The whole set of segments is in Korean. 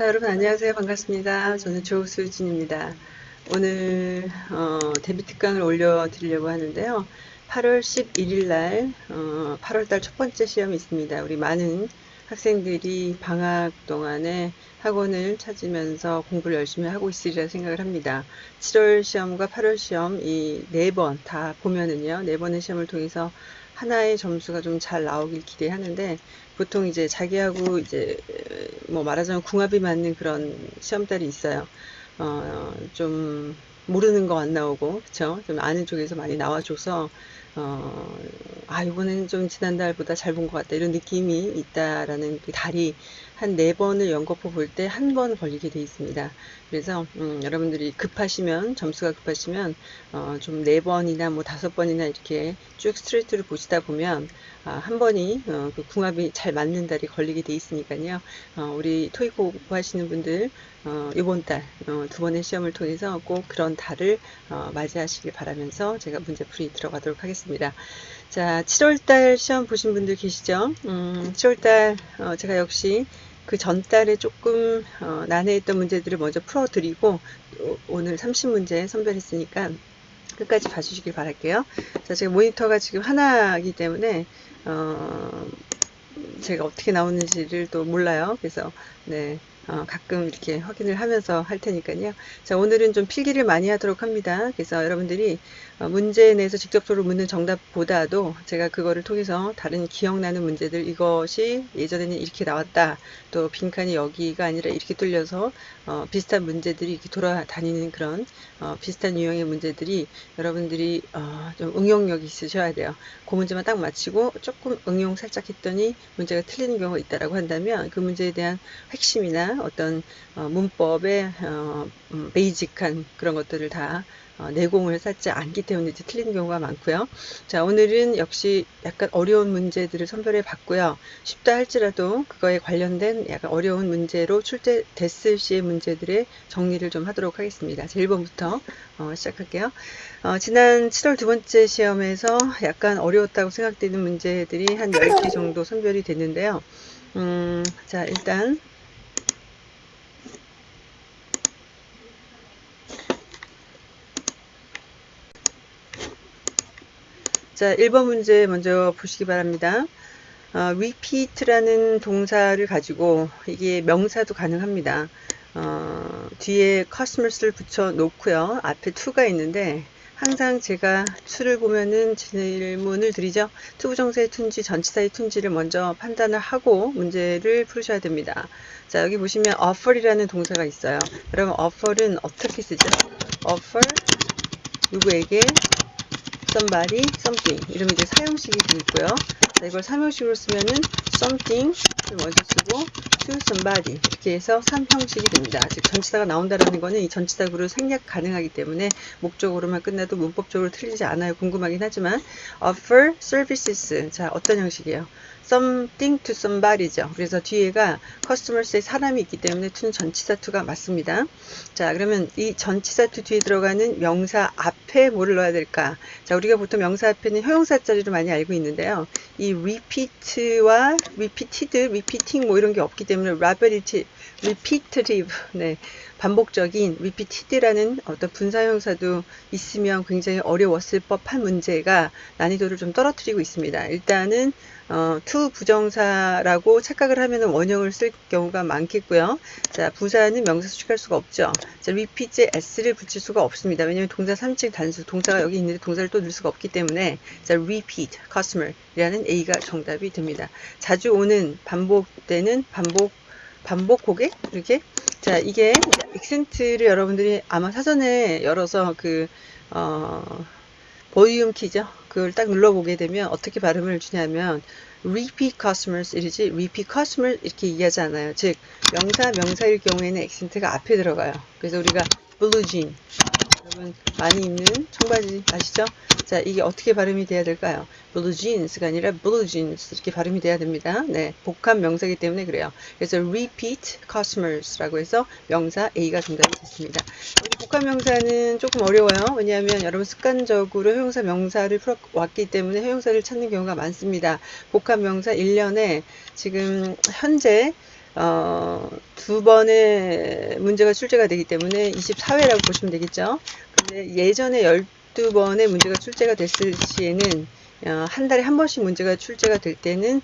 자, 여러분 안녕하세요. 반갑습니다. 저는 조수진입니다. 오늘 어, 데뷔 특강을 올려 드리려고 하는데요. 8월 11일 날 어, 8월 달 첫 번째 시험이 있습니다. 우리 많은 학생들이 방학 동안에 학원을 찾으면서 공부를 열심히 하고 있으리라 생각을 합니다. 7월 시험과 8월 시험 이 네 번 다 보면은요. 네 번의 시험을 통해서 하나의 점수가 좀 잘 나오길 기대하는데 보통 이제 자기하고 이제 뭐 말하자면 궁합이 맞는 그런 시험달이 있어요. 어, 좀 모르는 거 안 나오고 그쵸? 좀 아는 쪽에서 많이 나와줘서 어, 아 이번에는 좀 지난달보다 잘 본 것 같다 이런 느낌이 있다라는 그 달이 한 네 번을 연거푸 볼 때 한 번 걸리게 돼 있습니다. 그래서 음, 여러분들이 급하시면 점수가 급하시면 어, 좀 네 번이나 뭐 다섯 번이나 이렇게 쭉 스트레이트를 보시다 보면 아, 한 번이 어, 그 궁합이 잘 맞는 달이 걸리게 돼 있으니까요. 어, 우리 토익 공부하시는 분들 어, 이번 달 어, 두 번의 시험을 통해서 꼭 그런 달을 어, 맞이하시길 바라면서 제가 문제풀이 들어가도록 하겠습니다. 자, 7월달 시험 보신 분들 계시죠? 음, 7월달 어, 제가 역시 그 전달에 조금 어, 난해했던 문제들을 먼저 풀어드리고 오늘 30문제 선별했으니까 끝까지 봐주시길 바랄게요. 자, 제가 모니터가 지금 하나이기 때문에 어, 제가 어떻게 나오는지를 또 몰라요. 그래서 네. 어, 가끔 이렇게 확인을 하면서 할 테니까요. 자, 오늘은 좀 필기를 많이 하도록 합니다. 그래서 여러분들이 어, 문제에 내서 직접적으로 묻는 정답보다도 제가 그거를 통해서 다른 기억나는 문제들 이것이 예전에는 이렇게 나왔다. 또 빈칸이 여기가 아니라 이렇게 뚫려서 어, 비슷한 문제들이 이렇게 돌아다니는 그런 어, 비슷한 유형의 문제들이 여러분들이 어, 좀 응용력이 있으셔야 돼요. 그 문제만 딱 맞히고 조금 응용 살짝 했더니 문제가 틀리는 경우가 있다라고 한다면 그 문제에 대한 핵심이나 어떤 어, 문법의 어, 음, 베이직한 그런 것들을 다 어, 내공을 쌓지 않기 때문에 이제 틀리는 경우가 많고요. 자 오늘은 역시 약간 어려운 문제들을 선별해 봤고요. 쉽다 할지라도 그거에 관련된 약간 어려운 문제로 출제됐을 시의 문제들의 정리를 좀 하도록 하겠습니다. 자 1번부터 어, 시작할게요. 어, 지난 7월 두 번째 시험에서 약간 어려웠다고 생각되는 문제들이 한 10개 정도 선별이 됐는데요. 음, 자 일단 자, 1번 문제 먼저 보시기 바랍니다. 어, repeat라는 동사를 가지고 이게 명사도 가능합니다. 어, 뒤에 customers를 붙여 놓고요. 앞에 to가 있는데 항상 제가 to를 보면은 질문을 드리죠. to부정사의 to인지, 전치사의 to인지를 먼저 판단을 하고 문제를 풀으셔야 됩니다. 자, 여기 보시면 offer이라는 동사가 있어요. 여러분, offer은 어떻게 쓰죠? offer 누구에게 somebody, something 이러면 이제 사용식이 있고요. 자, 이걸 삼형식으로 쓰면은 something을 먼저 쓰고 to somebody 이렇게 해서 삼형식이 됩니다. 즉 전치사가 나온다라는 거는 이 전치사 구를 생략 가능하기 때문에 목적으로만 끝나도 문법적으로 틀리지 않아요. 궁금하긴 하지만 offer services 자 어떤 형식이에요? Something to somebody죠. 그래서 뒤에가 customers의 사람이 있기 때문에 to는 전치사 to가 맞습니다. 자, 그러면 이 전치사 to 뒤에 들어가는 명사 앞에 뭐를 넣어야 될까? 자, 우리가 보통 명사 앞에는 형용사 자리로 많이 알고 있는데요. 이 repeat와 repeated, repeating 뭐 이런 게 없기 때문에 repetitive, repetitive, 네. 반복적인 repeated라는 어떤 분사형사도 있으면 굉장히 어려웠을 법한 문제가 난이도를 좀 떨어뜨리고 있습니다. 일단은 어, to 부정사라고 착각을 하면 원형을 쓸 경우가 많겠고요. 자, 부사는 명사 수식할 수가 없죠. 자, repeat에 s를 붙일 수가 없습니다. 왜냐하면 동사 3층 단수, 동사가 여기 있는데 동사를 또 넣을 수가 없기 때문에 자, repeat, customer이라는 A가 정답이 됩니다. 자주 오는 반복되는 반복 반복 고객 이렇게? 자 이게 액센트를 여러분들이 아마 사전에 열어서 그 어, 보이움 키죠? 그걸 딱 눌러보게 되면 어떻게 발음을 주냐면 repeat customers 이러지 repeat customer 이렇게 이해하지 않아요. 즉 명사 명사일 경우에는 액센트가 앞에 들어가요. 그래서 우리가 blue jean 여러분 많이 입는 청바지 아시죠? 자 이게 어떻게 발음이 돼야 될까요? blue jeans가 아니라 blue 이렇게 발음이 돼야 됩니다. 네, 복합 명사이기 때문에 그래요. 그래서 repeat customers라고 해서 명사 A가 정답이 됐습니다. 복합 명사는 조금 어려워요. 왜냐하면 여러분 습관적으로 형용사 명사를 풀어왔기 때문에 형용사를 찾는 경우가 많습니다. 복합 명사 1년에 지금 현재 어, 두 번의 문제가 출제가 되기 때문에 24회라고 보시면 되겠죠. 근데 예전에 12번의 문제가 출제가 됐을 시에는 어, 한 달에 한 번씩 문제가 출제가 될 때는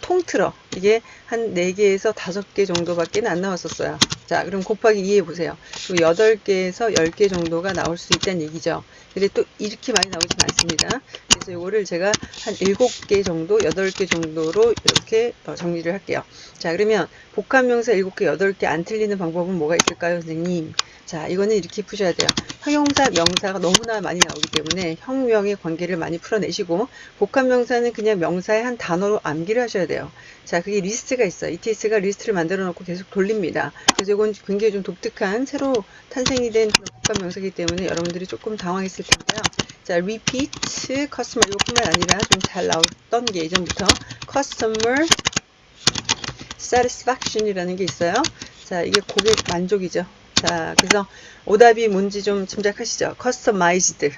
통틀어 이게 한 4개에서 5개 정도밖에 안 나왔었어요. 자 그럼 곱하기 2 해 보세요. 그럼 8개에서 10개 정도가 나올 수 있다는 얘기죠. 근데 또 이렇게 많이 나오진 않습니다. 그래서 이거를 제가 한 7개 정도, 8개 정도로 이렇게 어, 정리를 할게요. 자 그러면 복합명사 7개, 8개 안 틀리는 방법은 뭐가 있을까요 선생님? 자 이거는 이렇게 푸셔야 돼요. 형용사, 명사가 너무나 많이 나오기 때문에 형명의 관계를 많이 풀어내시고 복합명사는 그냥 명사의 한 단어로 암기를 하셔야 돼요. 자 그게 리스트가 있어요. ETS가 리스트를 만들어 놓고 계속 돌립니다. 그래서 이건 굉장히 좀 독특한 새로 탄생이 된 복합명사이기 때문에 여러분들이 조금 당황했을 텐데요. 자 repeat, customer 이것뿐만 아니라 좀 잘 나왔던 게 예전부터 customer satisfaction이라는 게 있어요. 자 이게 고객 만족이죠. 자, 그래서 오답이 뭔지 좀 짐작하시죠? customized.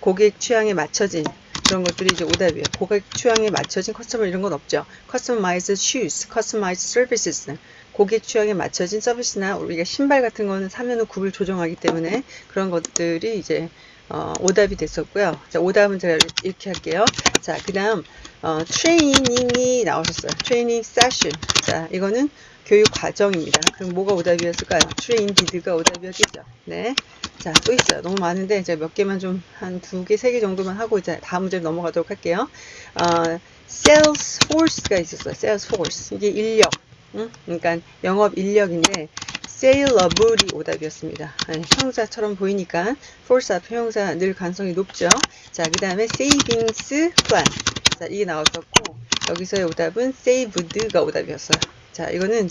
고객 취향에 맞춰진 그런 것들이 이제 오답이에요. 고객 취향에 맞춰진 customer 이런 건 없죠. customized shoes, customized services. 고객 취향에 맞춰진 서비스나 우리가 신발 같은 거는 사면 은 굽을 조정하기 때문에 그런 것들이 이제 어, 오답이 됐었고요. 자, 오답은 제가 이렇게 할게요. 자, 그 다음, 어, training이 나오셨어요. training session. 자, 이거는 교육 과정입니다. 그럼 뭐가 오답이었을까요? trained가 오답이었겠죠. 네. 자, 또 있어요. 너무 많은데 이제 몇 개만 좀 한 두 개, 세 개 정도만 하고 이제 다음 문제 넘어가도록 할게요. 어, sales force가 있었어요. Sales force. 이게 인력. 응? 그러니까 영업 인력인데 saleable이 오답이었습니다. 아니, 형사처럼 보이니까 force 앞에 형사 늘 가능성이 높죠. 자, 그 다음에 savings plan. 자, 이게 나왔었고 여기서의 오답은 saved가 오답이었어요. 자, 이거는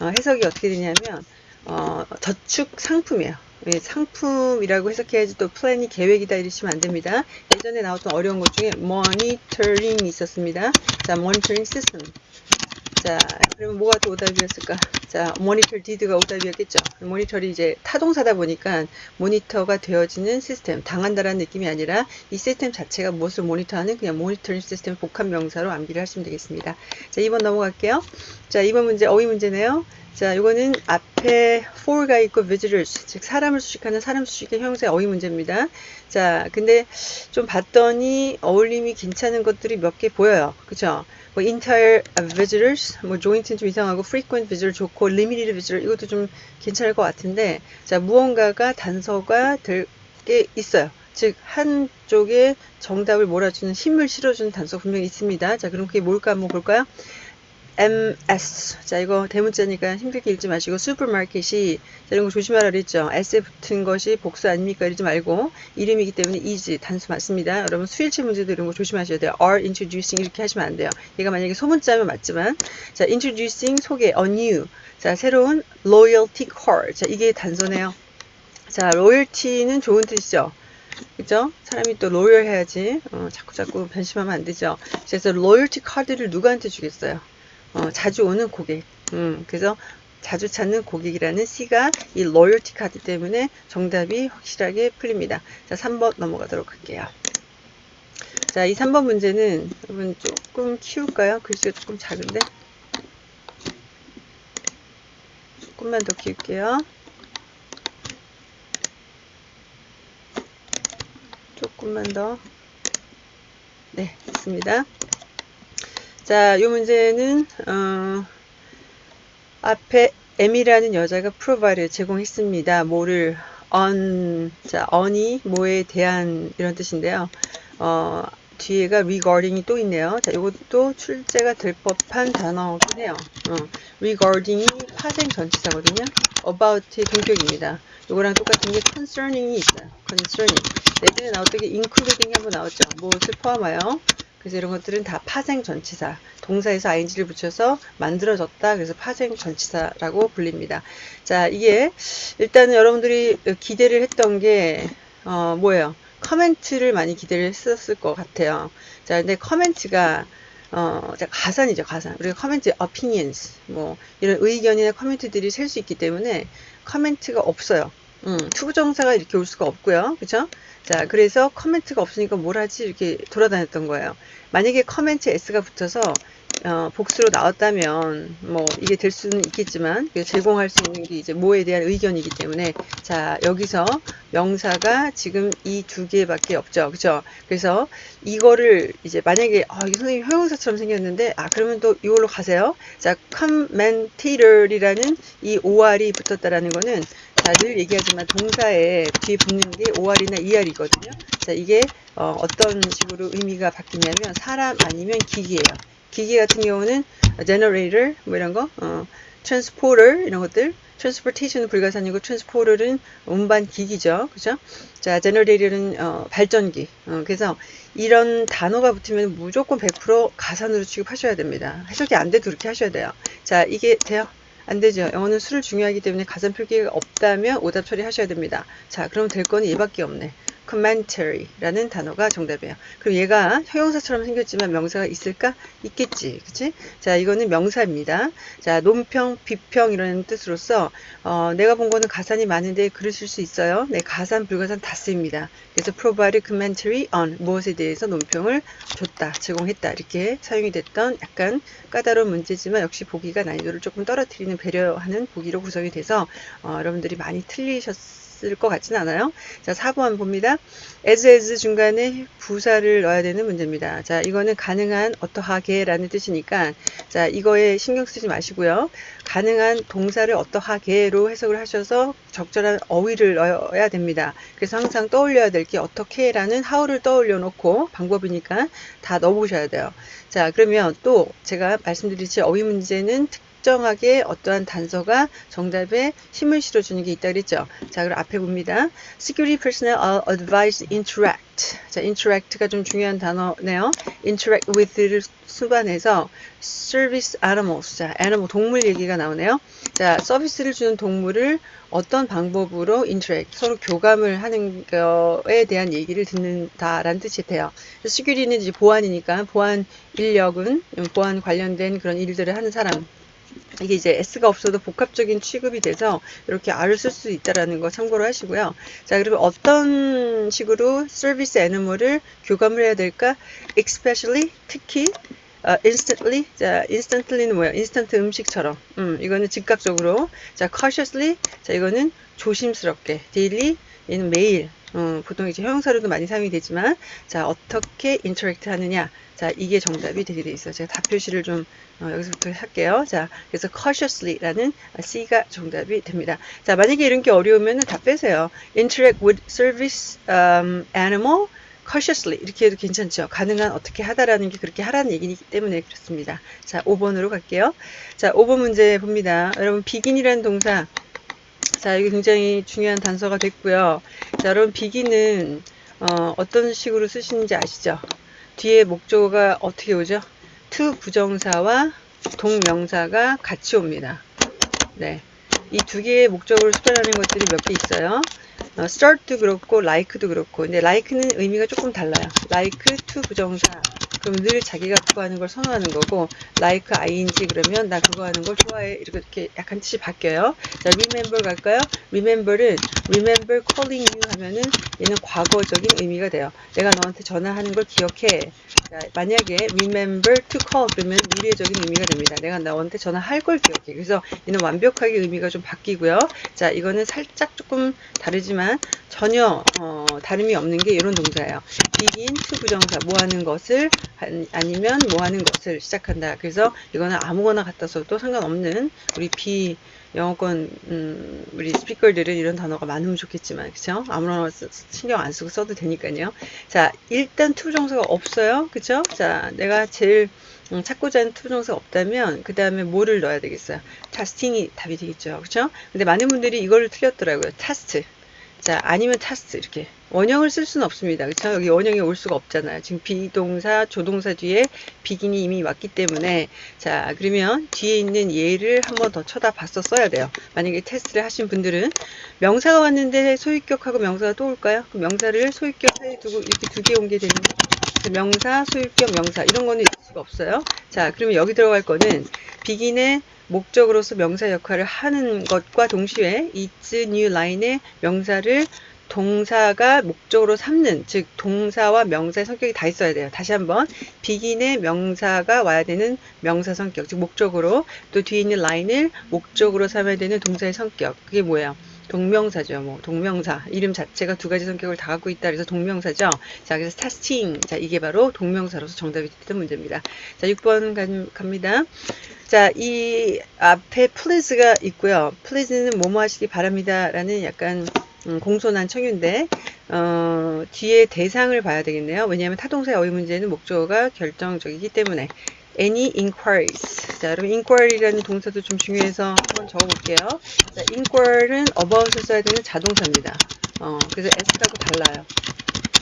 어, 해석이 어떻게 되냐면 어, 저축 상품이에요. 예, 상품이라고 해석해야지 또 플랜이 계획이다 이러시면 안 됩니다. 예전에 나왔던 어려운 것 중에 모니터링이 있었습니다. 자, 모니터링 시스템. 자, 그러면 뭐가 또 오답이었을까? 자, 모니터 디드가 오답이었겠죠. 모니터리 이제 타동사다 보니까 모니터가 되어지는 시스템, 당한다라는 느낌이 아니라 이 시스템 자체가 무엇을 모니터하는 그냥 모니터링 시스템 복합 명사로 암기를 하시면 되겠습니다. 자, 2번 넘어갈게요. 자, 2번 문제 어휘 문제네요. 자, 이거는 앞에 for가 있고 visitors, 즉 사람을 수식하는 사람 수식의 형용사 어휘 문제입니다. 자, 근데 좀 봤더니 어울림이 괜찮은 것들이 몇 개 보여요. 그쵸? 뭐 entire visitors, 뭐 joint는 좀 이상하고 frequent visitor 좋고 limited visitor 이것도 좀 괜찮을 것 같은데 자, 무언가가 단서가 될 게 있어요. 즉 한쪽에 정답을 몰아주는 힘을 실어주는 단서 분명히 있습니다. 자, 그럼 그게 뭘까 한번 볼까요? MS. 자, 이거 대문자니까 힘들게 읽지 마시고, 슈퍼마켓이, 자, 이런 거 조심하라 그랬죠. S에 붙은 것이 복수 아닙니까? 이러지 말고, 이름이기 때문에 is, 단수 맞습니다. 여러분, 수일치 문제도 이런 거 조심하셔야 돼요. are introducing 이렇게 하시면 안 돼요. 얘가 만약에 소문자면 맞지만, 자, introducing 소개, a new. 자, 새로운 loyalty card. 자, 이게 단서네요. 자, loyalty는 좋은 뜻이죠. 그죠? 사람이 또 로열 해야지. 어, 자꾸 자꾸 변심하면 안 되죠. 그래서 로열티 카드를 누구한테 주겠어요? 어, 자주 오는 고객. 음, 그래서 자주 찾는 고객이라는 C가 이 로열티 카드 때문에 정답이 확실하게 풀립니다. 자, 3번 넘어가도록 할게요. 자, 이 3번 문제는 여러분 조금 키울까요? 글씨가 조금 작은데. 조금만 더 키울게요. 조금만 더. 네, 됐습니다. 자, 이 문제는 어, 앞에 M이라는 여자가 프로바이를 제공했습니다. 뭐를 on 자 on이 뭐에 대한 이런 뜻인데요. 어, 뒤에가 regarding이 또 있네요. 자, 이것도 출제가 될 법한 단어긴 해요. 어, regarding이 파생 전치사거든요. about의 동격입니다. 이거랑 똑같은 게 concerning이 있어요. concerning. 예전에 나왔던 게 including이 한번 나왔죠. 무엇을 포함하여 그래서 이런 것들은 다 파생 전치사. 동사에서 ing를 붙여서 만들어졌다. 그래서 파생 전치사라고 불립니다. 자, 이게 일단은 여러분들이 기대를 했던 게 어, 뭐예요? comment를 많이 기대를 했었을 것 같아요. 자, 근데 comment가 어, 가산이죠, 가산. 우리가 comment, opinions, 뭐, 이런 의견이나 comment들이 셀 수 있기 때문에 comment가 없어요. 음, to부정사가 이렇게 올 수가 없고요. 그쵸? 자, 그래서 comment가 없으니까 뭘 하지? 이렇게 돌아다녔던 거예요. 만약에 comment S가 붙어서 어, 복수로 나왔다면 뭐 이게 될 수는 있겠지만 그 제공할 수 있는 게 이제 뭐에 대한 의견이기 때문에 자 여기서 명사가 지금 이 두 개밖에 없죠. 그죠? 그래서 이거를 이제 만약에 아, 이 선생님 형용사처럼 생겼는데 아 그러면 또 이걸로 가세요. 자 commentator이라는 이 or이 붙었다라는 거는 자, 늘 얘기하지만 동사에 뒤에 붙는 게 or이나 er이거든요 자 이게 어, 어떤 식으로 의미가 바뀌냐면 사람 아니면 기기예요 기기 같은 경우는 generator 뭐 이런 거, 어, transporter 이런 것들, transportation은 불가사니고 transporter은 운반 기기죠, 그죠? 자, generator는 어, 발전기. 어, 그래서 이런 단어가 붙으면 무조건 100% 가산으로 취급하셔야 됩니다. 해석이 안 돼도 그렇게 하셔야 돼요. 자, 이게 돼요? 안 되죠. 영어는 수를 중요하기 때문에 가산 표기가 없다면 오답 처리하셔야 됩니다. 자, 그럼 될 거는 얘밖에 없네. commentary라는 단어가 정답이에요. 그럼 얘가 형용사처럼 생겼지만 명사가 있을까? 있겠지. 그치? 자, 이거는 명사입니다. 자, 논평, 비평 이런 뜻으로서 어, 내가 본 거는 가산이 많은데 그러실 수 있어요. 네, 가산, 불가산 다 쓰입니다. 그래서 provide commentary on 무엇에 대해서 논평을 줬다, 제공했다 이렇게 사용이 됐던 약간 까다로운 문제지만 역시 보기가 난이도를 조금 떨어뜨리는 배려하는 보기로 구성이 돼서 어, 여러분들이 많이 틀리셨 있을 것 같지는 않아요. 자, 4번 봅니다. as as 중간에 부사를 넣어야 되는 문제입니다. 자, 이거는 가능한 어떠하게 라는 뜻이니까 자, 이거에 신경 쓰지 마시고요. 가능한 동사를 어떠하게로 해석을 하셔서 적절한 어휘를 넣어야 됩니다. 그래서 항상 떠올려야 될 게 어떻게 라는 how를 떠올려 놓고 방법이니까 다 넣어보셔야 돼요. 자, 그러면 또 제가 말씀드리지 어휘 문제는 특 특정하게 어떠한 단서가 정답에 힘을 실어주는 게 있다 그랬죠. 자, 그럼 앞에 봅니다. Security personnel are advised interact. 자, interact가 좀 중요한 단어네요. interact with를 수반해서 service animals. 자, animal 동물 얘기가 나오네요. 자, 서비스를 주는 동물을 어떤 방법으로 interact, 서로 교감을 하는 거에 대한 얘기를 듣는다라는 뜻이 돼요. security는 이제 보안이니까 보안 인력은 보안 관련된 그런 일들을 하는 사람 이게 이제 S가 없어도 복합적인 취급이 돼서 이렇게 R을 쓸 수 있다라는 거 참고로 하시고요. 자, 그리고 어떤 식으로 서비스 애니멀을 교감을 해야 될까? especially 특히 어, instantly 자 instantly는 뭐야? 인스턴트 음식처럼. 음, 이거는 즉각적으로. 자, cautiously 자, 이거는 조심스럽게. daily 얘는 매일. 음, 보통 이제 형용사로도 많이 사용이 되지만 자, 어떻게 interact 하느냐? 자, 이게 정답이 되게 돼 있어요. 제가 답 표시를 좀 어, 여기서부터 할게요. 자, 그래서 cautiously라는 C가 정답이 됩니다. 자, 만약에 이런 게 어려우면 다 빼세요. interact with service um, animal cautiously 이렇게 해도 괜찮죠. 가능한 어떻게 하다라는 게 그렇게 하라는 얘기이기 때문에 그렇습니다. 자, 5번으로 갈게요. 자, 5번 문제 봅니다. 여러분 begin이라는 동사 자, 이게 굉장히 중요한 단서가 됐고요. 자, 여러분 begin은 어, 어떤 식으로 쓰시는지 아시죠? 뒤에 목조가 어떻게 오죠? to 부정사와 동명사가 같이 옵니다. 네. 이 두 개의 목적으로 수반하는 것들이 몇 개 있어요. 어, start도 그렇고 like도 그렇고 근데 like는 의미가 조금 달라요. like to 부정사 그럼 늘 자기가 그거 하는 걸 선호하는 거고 like ing 그러면 나 그거 하는 걸 좋아해 이렇게 약간 뜻이 바뀌어요. 자 remember 갈까요? remember은 remember calling you 하면은 얘는 과거적인 의미가 돼요. 내가 너한테 전화하는 걸 기억해. 자, 만약에 remember to call 그러면 미래적인 의미가 됩니다. 내가 너한테 전화할 걸 기억해. 그래서 얘는 완벽하게 의미가 좀 바뀌고요. 자 이거는 살짝 조금 다르지만 전혀 어, 다름이 없는 게 이런 동사예요. begin to 부정사 뭐 하는 것을 아니면 뭐 하는 것을 시작한다. 그래서 이거는 아무거나 갖다 써도 상관없는 우리 비 영어권 음, 우리 스피커들은 이런 단어가 많으면 좋겠지만 그쵸? 아무나 신경 안 쓰고 써도 되니까요. 자 일단 투정사가 없어요. 그쵸? 자 내가 제일 음, 찾고자 하는 투정사가 없다면 그 다음에 뭐를 넣어야 되겠어요? 타스팅이 답이 되겠죠. 그쵸? 근데 많은 분들이 이걸 틀렸더라고요. 타스트. 자 아니면 타스트 이렇게 원형을 쓸 수는 없습니다. 그렇죠? 여기 원형이 올 수가 없잖아요. 지금 비동사, 조동사 뒤에 비긴이 이미 왔기 때문에 자 그러면 뒤에 있는 예를 한번 더 쳐다봤어 써야 돼요. 만약에 테스트를 하신 분들은 명사가 왔는데 소유격하고 명사가 또 올까요? 그 명사를 소유격 사이에 두고 이렇게 두개온게 되는 명사, 소유격, 명사 이런 거는 있을 수가 없어요. 자 그러면 여기 들어갈 거는 비긴의 목적으로서 명사 역할을 하는 것과 동시에 it's new line의 명사를 동사가 목적으로 삼는 즉 동사와 명사의 성격이 다 있어야 돼요. 다시 한번 비긴의 명사가 와야 되는 명사 성격 즉 목적으로 또 뒤에 있는 라인을 목적으로 삼아야 되는 동사의 성격 그게 뭐예요? 동명사죠. 뭐 동명사 이름 자체가 두 가지 성격을 다 갖고 있다 그래서 동명사죠. 자 그래서 testing 자 이게 바로 동명사로서 정답이 됐던 문제입니다. 자 6번 가, 갑니다. 자 이 앞에 please가 있고요. please는 뭐뭐 하시기 바랍니다 라는 약간 음, 공손한 청유인데 어, 뒤에 대상을 봐야 되겠네요. 왜냐하면 타동사의 어휘 문제는 목적어가 결정적이기 때문에 any inquiries. 자, 여러분 inquiry라는 동사도 좀 중요해서 한번 적어볼게요. 자, inquiry는 about을 써야 되는 자동사입니다. 어, 그래서 s하고 달라요.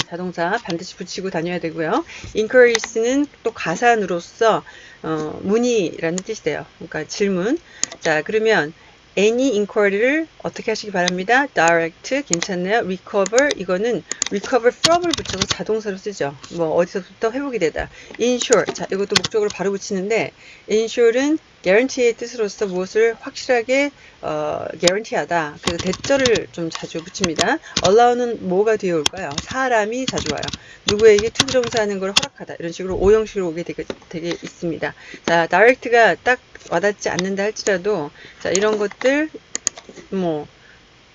자동사 반드시 붙이고 다녀야 되고요. inquiries는 또 가산으로서 어, 문의라는 뜻이 돼요. 그러니까 질문. 자, 그러면 any inquiry를 어떻게 하시기 바랍니다. direct 괜찮나요? recover 이거는 recover from을 붙여서 자동사로 쓰죠. 뭐 어디서부터 회복이 되다. ensure 자 이것도 목적으로 바로 붙이는데 ensure는 guarantee의 뜻으로서 무엇을 확실하게 어, guarantee하다. 그래서 대절을 좀 자주 붙입니다. allow는 뭐가 뒤에 올까요? 사람이 자주 와요. 누구에게 투부정사하는 걸 허락하다. 이런 식으로 오형식으로 오게 되게, 되게 있습니다. 자, direct가 딱 와닿지 않는다 할지라도 자 이런 것들 뭐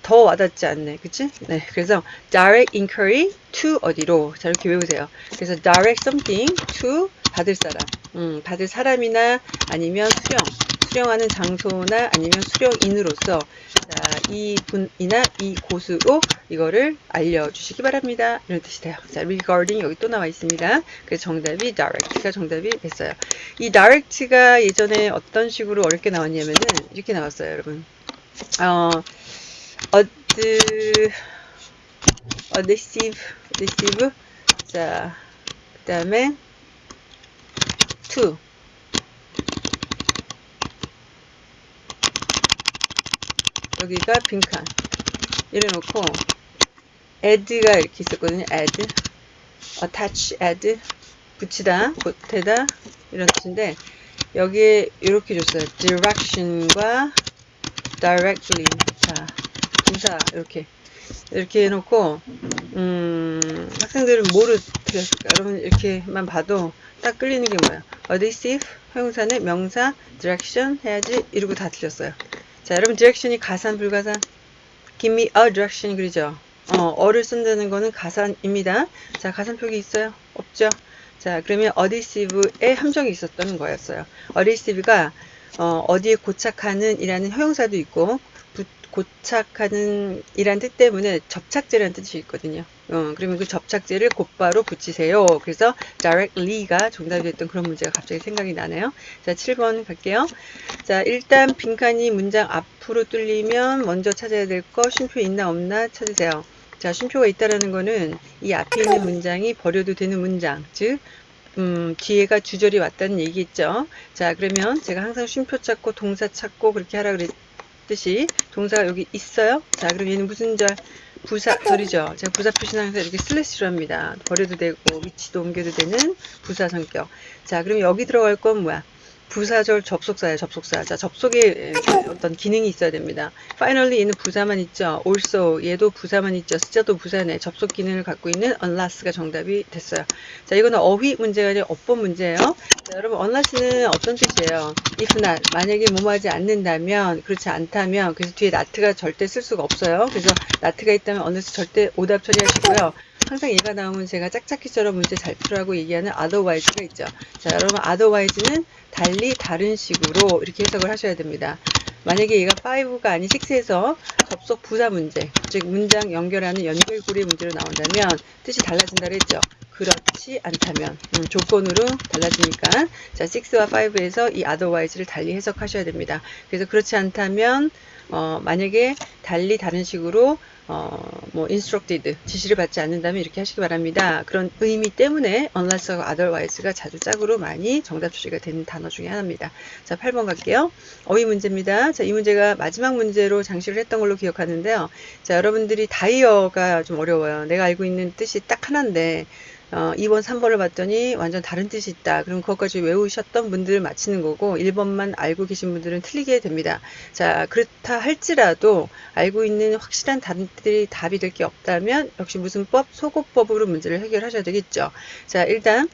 더 와닿지 않네 그치? 네 그래서 direct inquiry to 어디로 자 이렇게 외우세요 그래서 direct something to 받을 사람 음, 받을 사람이나 아니면 수령 수령하는 장소나 아니면 수령인으로서 자, 이 분이나 이 곳으로 이거를 알려주시기 바랍니다. 이런 뜻이 돼요. 자, regarding 여기 또 나와 있습니다. 그래서 정답이 direct가 정답이 됐어요. 이 direct가 예전에 어떤 식으로 어렵게 나왔냐면은 이렇게 나왔어요, 여러분. 어, ad, adhesive, adhesive. 자, 그 다음에 to. 여기가 빈칸 이래놓고 add가 이렇게 있었거든요. add, attach, add 붙이다, 보태다 이런 뜻인데 여기에 이렇게 줬어요. direction과 directly 자 부사 이렇게 이렇게 해놓고 음, 학생들은 뭐를 틀렸을까? 여러분 이렇게만 봐도 딱 끌리는 게 뭐야? adhesive 형용사는 명사 direction 해야지 이러고 다 틀렸어요. 자, 여러분 direction이 가산 불가산? Give me a direction 그러죠? 어, 어를 쓴다는 거는 가산입니다. 자, 가산표기 있어요? 없죠? 자, 그러면 adhesive에 함정이 있었던 거였어요. adhesive가 어, 어디에 고착하는 이라는 형용사도 있고 고착하는 이란 뜻 때문에 접착제라는 뜻이 있거든요. 어, 그러면 그 접착제를 곧바로 붙이세요. 그래서 directly가 정답이 됐던 그런 문제가 갑자기 생각이 나네요. 자, 7번 갈게요. 자, 일단 빈칸이 문장 앞으로 뚫리면 먼저 찾아야 될 거 쉼표 있나 없나 찾으세요. 자, 쉼표가 있다라는 거는 이 앞에 있는 문장이 버려도 되는 문장, 즉 음, 뒤에가 주절이 왔다는 얘기겠죠. 자, 그러면 제가 항상 쉼표 찾고 동사 찾고 그렇게 하라 그랬 듯이 동사가 여기 있어요. 자, 그럼 얘는 무슨 절? 부사절이죠. 제가 부사 표시는 항상 이렇게 슬래시로 합니다. 버려도 되고 위치도 옮겨도 되는 부사 성격. 자, 그럼 여기 들어갈 건 뭐야? 부사절 접속사예요. 접속사. 자, 접속에 어떤 기능이 있어야 됩니다. finally 얘는 부사만 있죠. also 얘도 부사만 있죠. 숫자도 부사네. 접속 기능을 갖고 있는 unless가 정답이 됐어요. 자, 이거는 어휘 문제가 아니라 어법 문제예요. 자, 여러분 unless는 어떤 뜻이에요? if not 만약에 뭐뭐 하지 않는다면 그렇지 않다면 그래서 뒤에 not가 절대 쓸 수가 없어요. 그래서 not가 있다면 unless 절대 오답 처리하시고요. 항상 얘가 나오면 제가 짝짝이처럼 문제 잘 풀라고 얘기하는 otherwise가 있죠. 자, 여러분 otherwise는 달리 다른 식으로 이렇게 해석을 하셔야 됩니다. 만약에 얘가 5가 아닌 6에서 접속 부사 문제, 즉 문장 연결하는 연결고리 문제로 나온다면 뜻이 달라진다 그랬죠. 그렇지 않다면 음, 조건으로 달라지니까 자 6와 5에서 이 otherwise를 달리 해석하셔야 됩니다. 그래서 그렇지 않다면 어, 만약에 달리 다른 식으로 어, 뭐 instructed 지시를 받지 않는다면 이렇게 하시기 바랍니다. 그런 의미 때문에 unless와 otherwise가 자주 짝으로 많이 정답 처리가 되는 단어 중에 하나입니다. 자, 8번 갈게요. 어휘 문제입니다. 자, 이 문제가 마지막 문제로 장식을 했던 걸로 기억하는데요. 자, 여러분들이 다이어가 좀 어려워요. 내가 알고 있는 뜻이 딱 하나인데 어, 2번, 3번을 봤더니 완전 다른 뜻이 있다. 그럼 그것까지 외우셨던 분들 맞히는 거고 1번만 알고 계신 분들은 틀리게 됩니다. 자, 그렇다 할지라도 알고 있는 확실한 단들이 답이 될 게 없다면 역시 무슨 법, 소고법으로 문제를 해결하셔야 되겠죠. 자, 일단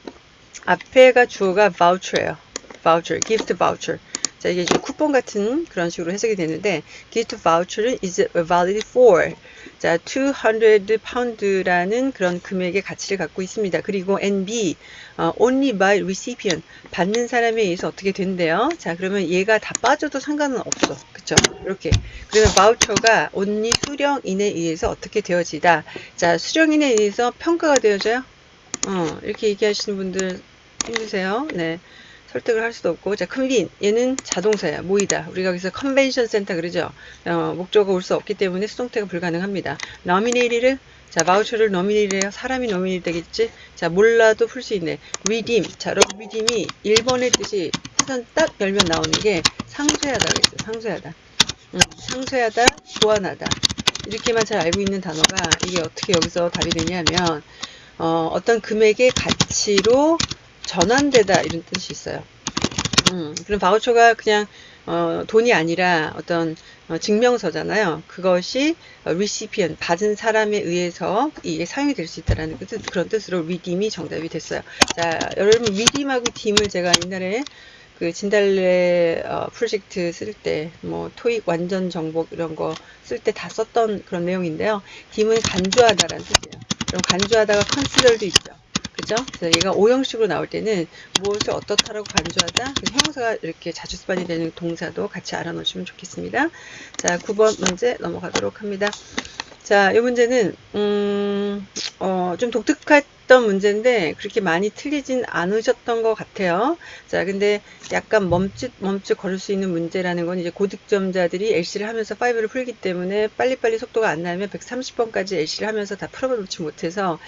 앞에가 주어가 voucher예요. voucher, gift voucher. 자, 이게 이제 쿠폰 같은 그런 식으로 해석이 되는데 gift voucher는 is valid for 자, 200 파운드라는 그런 금액의 가치를 갖고 있습니다. 그리고 NB 어, only by recipient 받는 사람에 의해서 어떻게 된대요? 자, 그러면 얘가 다 빠져도 상관은 없어. 그쵸? 이렇게. 그러면 바우처가 only 수령인에 의해서 어떻게 되어지다. 자, 수령인에 의해서 평가가 되어져요? 어, 이렇게 얘기하시는 분들 힘드세요? 네. 설득을 할 수도 없고 자 convene 얘는 자동사야 모이다. 우리가 여기서 컨벤션 센터 그러죠? 어, 목적어가 올수 없기 때문에 수동태가 불가능합니다. nominate를 자 바우처를 nominate해요 사람이 nominate 되겠지? 자 몰라도 풀 수 있네. redeem. 자 여러분 redeem이 1번의 뜻이 사전 딱 열면 나오는 게 상쇄하다 그랬어요. 상쇄하다. 음, 상쇄하다 보완하다. 이렇게만 잘 알고 있는 단어가 이게 어떻게 여기서 답이 되냐면 어, 어떤 금액의 가치로 전환되다 이런 뜻이 있어요. 음, 그럼 바우처가 그냥 어, 돈이 아니라 어떤 어, 증명서잖아요. 그것이 어, recipient 받은 사람에 의해서 이게 사용이 될 수 있다라는 그 뜻, 그런 뜻으로 redeem이 정답이 됐어요. 자, 여러분 redeem하고 deem을 제가 옛날에 그 진달래 어, 프로젝트 쓸 때 뭐 토익 완전 정복 이런 거 쓸 때 다 썼던 그런 내용인데요. deem은 간주하다라는 뜻이에요. 그럼 간주하다가 consider도 있죠. 그죠? 그래서 얘가 오형식으로 나올 때는 무엇을 어떻다라고 간주하다. 그래서 형용사가 이렇게 자주 습관이 되는 동사도 같이 알아놓으시면 좋겠습니다. 자, 9번 문제 넘어가도록 합니다. 자, 이 문제는 음, 어, 좀 독특 했던 문제인데 그렇게 많이 틀리진 않으셨던 것 같아요. 자, 근데 약간 멈칫 멈칫 걸을 수 있는 문제라는 건 이제 고득점자들이 LC를 하면서 5를 풀기 때문에 빨리빨리 속도가 안 나면 130번까지 LC를 하면서 다 풀어놓지 못해서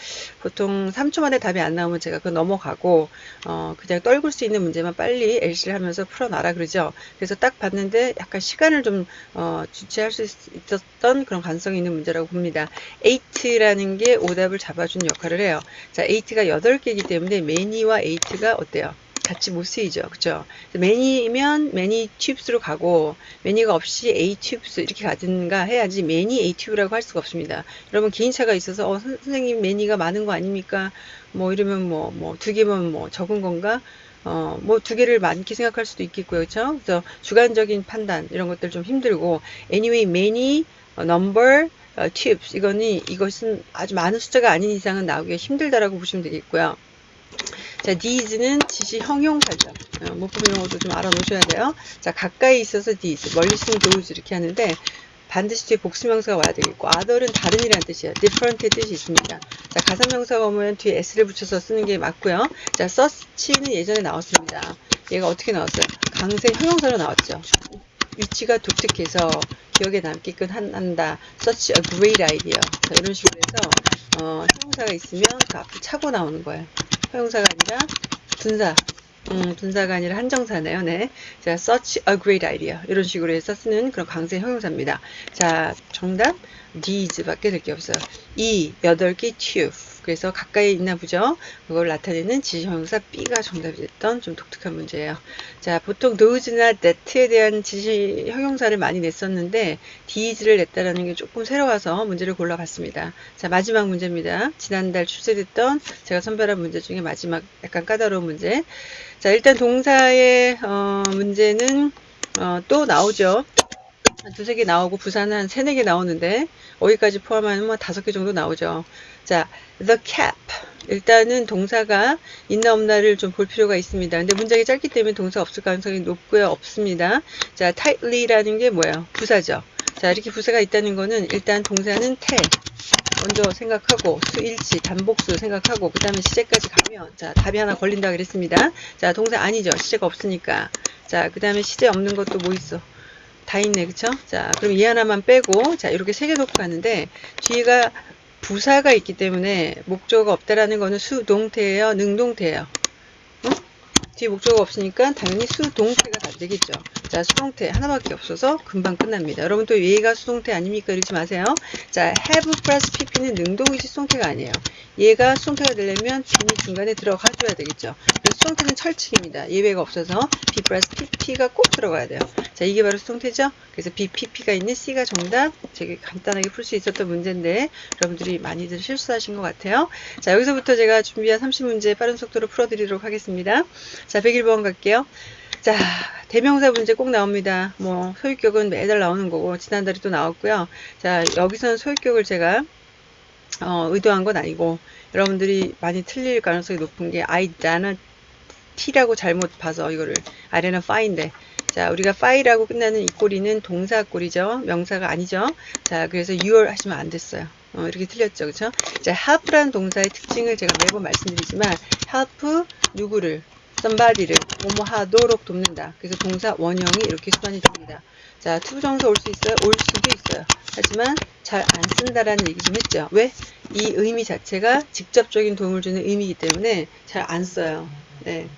보통 3초 만에 답이 안 나오면 제가 그 넘어가고 어, 그냥 떨굴 수 있는 문제만 빨리 LC를 하면서 풀어놔라 그러죠. 그래서 딱 봤는데 약간 시간을 좀 어, 주체할 수 있었던 그런 가능성이 있는 문제라고 봅니다. 8라는 게 오답을 잡아주는 역할을 해요. 자, 8가 8개이기 때문에 many와 8가 어때요? 같이 못 쓰이죠. 그죠? many면 many tubes로 가고 many가 없이 a tubes 이렇게 가든가 해야지 many a tube라고 할 수가 없습니다. 여러분 개인차가 있어서 어, 선생님 many가 많은 거 아닙니까? 뭐 이러면 뭐 뭐 두 개면 뭐 적은 건가? 어, 뭐 두 개를 많게 생각할 수도 있겠고요. 그렇죠? 그래서 주관적인 판단 이런 것들 좀 힘들고 anyway many 어, number 어, tubes 이거는 이것은 아주 많은 숫자가 아닌 이상은 나오기가 힘들다라고 보시면 되겠고요. 자, these는 지시 형용사죠. 어, 문법 이런 것도 좀 알아놓으셔야 돼요. 자, 가까이 있어서 these, 멀리 있으면 those 이렇게 하는데 반드시 뒤에 복수명사가 와야 되겠고 other은 다른이라는 뜻이에요. different의 뜻이 있습니다. 자, 가사명사가 오면 뒤에 s를 붙여서 쓰는 게 맞고요. 자, such는 예전에 나왔습니다. 얘가 어떻게 나왔어요? 강세 형용사로 나왔죠. 위치가 독특해서 기억에 남게끔 한다. such a great idea. 자, 이런 식으로 해서 어, 형용사가 있으면 그 앞에 차고 나오는 거예요. 형용사가 아니라 분사. 음, 분사가 아니라 한정사네요. 네. 자, such a great idea. 이런 식으로 해서 쓰는 그런 강세 형용사입니다. 자, 정답 these 밖에 될 게 없어요. 이 여덟 개 tube. 그래서 가까이 있나 보죠. 그걸 나타내는 지시형용사 B가 정답이 됐던 좀 독특한 문제예요. 자, 보통 those나 that에 대한 지시형용사를 많이 냈었는데 these를 냈다라는 게 조금 새로워서 문제를 골라봤습니다. 자, 마지막 문제입니다. 지난달 출제됐던 제가 선별한 문제 중에 마지막 약간 까다로운 문제. 자, 일단 동사의 어, 문제는 어, 또 나오죠. 한 두세 개 나오고 부산은 한 세네 개 나오는데 어디까지 포함하면 뭐 다섯 개 정도 나오죠. 자, the cap. 일단은 동사가 있나 없나를 좀 볼 필요가 있습니다. 근데 문장이 짧기 때문에 동사 없을 가능성이 높고요. 없습니다. 자, tightly라는 게 뭐예요? 부사죠. 자, 이렇게 부사가 있다는 거는 일단 동사는 태. 먼저 생각하고 수일치 단복수 생각하고 그 다음에 시제까지 가면 자 답이 하나 걸린다 그랬습니다 자 동사 아니죠 시제가 없으니까 자그 다음에 시제 없는 것도 뭐 있어 다 있네 그쵸 자 그럼 이 하나만 빼고 자 이렇게 세 개 놓고 가는데 뒤가 부사가 있기 때문에 목적어가 없다라는 거는 수동태예요 능동태예요 어? 뒤에 목적어가 없으니까 당연히 수동태가 다 되겠죠 자, 수동태 하나밖에 없어서 금방 끝납니다. 여러분 또 얘가 수동태 아닙니까? 이러지 마세요. 자, have 플러스 pp는 능동이지 수동태가 아니에요. 얘가 수동태가 되려면 b이 중간에 들어가 줘야 되겠죠. 그래서 수동태는 철칙입니다. 예외가 없어서 b 플러스 pp가 꼭 들어가야 돼요. 자, 이게 바로 수동태죠. 그래서 b, pp가 있는 c가 정답. 되게 간단하게 풀 수 있었던 문제인데 여러분들이 많이들 실수하신 것 같아요. 자, 여기서부터 제가 준비한 30문제 빠른 속도로 풀어드리도록 하겠습니다. 자, 101번 갈게요. 자, 대명사 문제 꼭 나옵니다. 뭐, 소유격은 매달 나오는 거고, 지난달에 또 나왔고요. 자, 여기서는 소유격을 제가, 어, 의도한 건 아니고, 여러분들이 많이 틀릴 가능성이 높은 게, I, 나는 T라고 잘못 봐서 이거를, 아래는 fy인데, 자, 우리가 fy라고 끝나는 이 꼬리는 동사 꼬리죠. 명사가 아니죠. 자, 그래서 your 하시면 안 됐어요. 어, 이렇게 틀렸죠. 그쵸? 자, help라는 동사의 특징을 제가 매번 말씀드리지만, help 누구를, somebody를 뭐뭐 하도록 돕는다. 그래서 동사 원형이 이렇게 수반이 됩니다. 자, to부정사 올 수 있어요? 올 수도 있어요. 하지만 잘 안 쓴다라는 얘기 좀 했죠. 왜? 이 의미 자체가 직접적인 도움을 주는 의미이기 때문에 잘 안 써요. 네.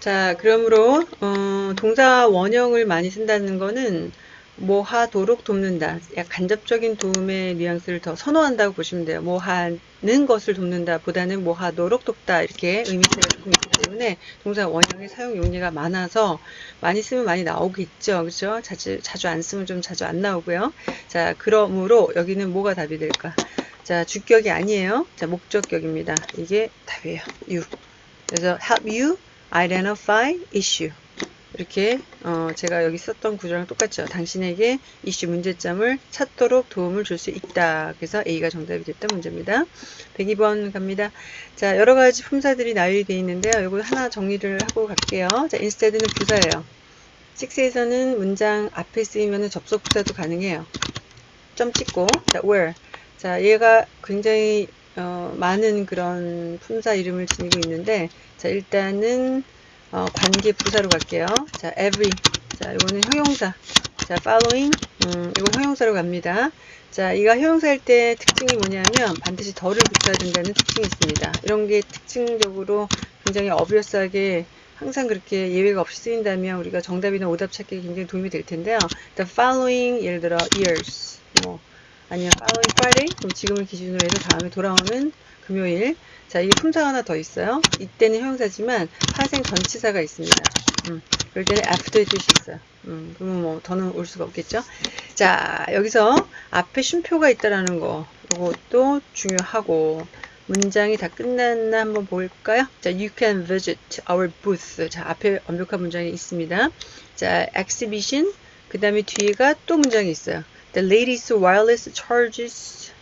자, 그러므로 어, 동사 원형을 많이 쓴다는 거는 뭐 하도록 돕는다. 약 간접적인 도움의 뉘앙스를 더 선호한다고 보시면 돼요. 뭐 하는 것을 돕는다 보다는 뭐 하도록 돕다 이렇게 의미차이가 조금 있기 때문에 동사 원형의 사용 용례가 많아서 많이 쓰면 많이 나오겠죠. 그렇죠? 자주 자주 안 쓰면 좀 자주 안 나오고요. 자, 그러므로 여기는 뭐가 답이 될까? 자, 주격이 아니에요. 자, 목적격입니다. 이게 답이에요. you. 그래서 help you identify issue. 이렇게 어 제가 여기 썼던 구조랑 똑같죠. 당신에게 이슈 문제점을 찾도록 도움을 줄 수 있다. 그래서 A가 정답이 됐던 문제입니다. 102번 갑니다. 자, 여러 가지 품사들이 나열이 되어 있는데요. 이거 하나 정리를 하고 갈게요. 자, instead는 부사예요. 6에서는 문장 앞에 쓰이면 접속 부사도 가능해요. 점 찍고 자, where. 자, 얘가 굉장히 어, 많은 그런 품사 이름을 지니고 있는데 자, 일단은 어, 관계 부사로 갈게요. 자, every. 자, 이거는 형용사. 자, following. 음, 이거 형용사로 갑니다. 자, 이가 형용사일 때 특징이 뭐냐면 반드시 덜을 붙여야 된다는 특징이 있습니다. 이런 게 특징적으로 굉장히 어비어스하게 항상 그렇게 예외가 없이 쓰인다면 우리가 정답이나 오답 찾기에 굉장히 도움이 될 텐데요. The following, 예를 들어 years, 뭐 아니면 following Friday, 그럼 지금을 기준으로 해서 다음에 돌아오는 금요일. 자, 이게 품사가 하나 더 있어요. 이때는 형용사지만 파생 전치사가 있습니다. 음, 그럴 때는 after의 뜻이 있어요. 음, 그러면 뭐 더는 올 수가 없겠죠. 자, 여기서 앞에 쉼표가 있다라는 거, 이것도 중요하고 문장이 다 끝났나 한번 볼까요? 자, you can visit our booth. 자, 앞에 완벽한 문장이 있습니다. 자, exhibition. 그 다음에 뒤에가 또 문장이 있어요. The latest wireless charges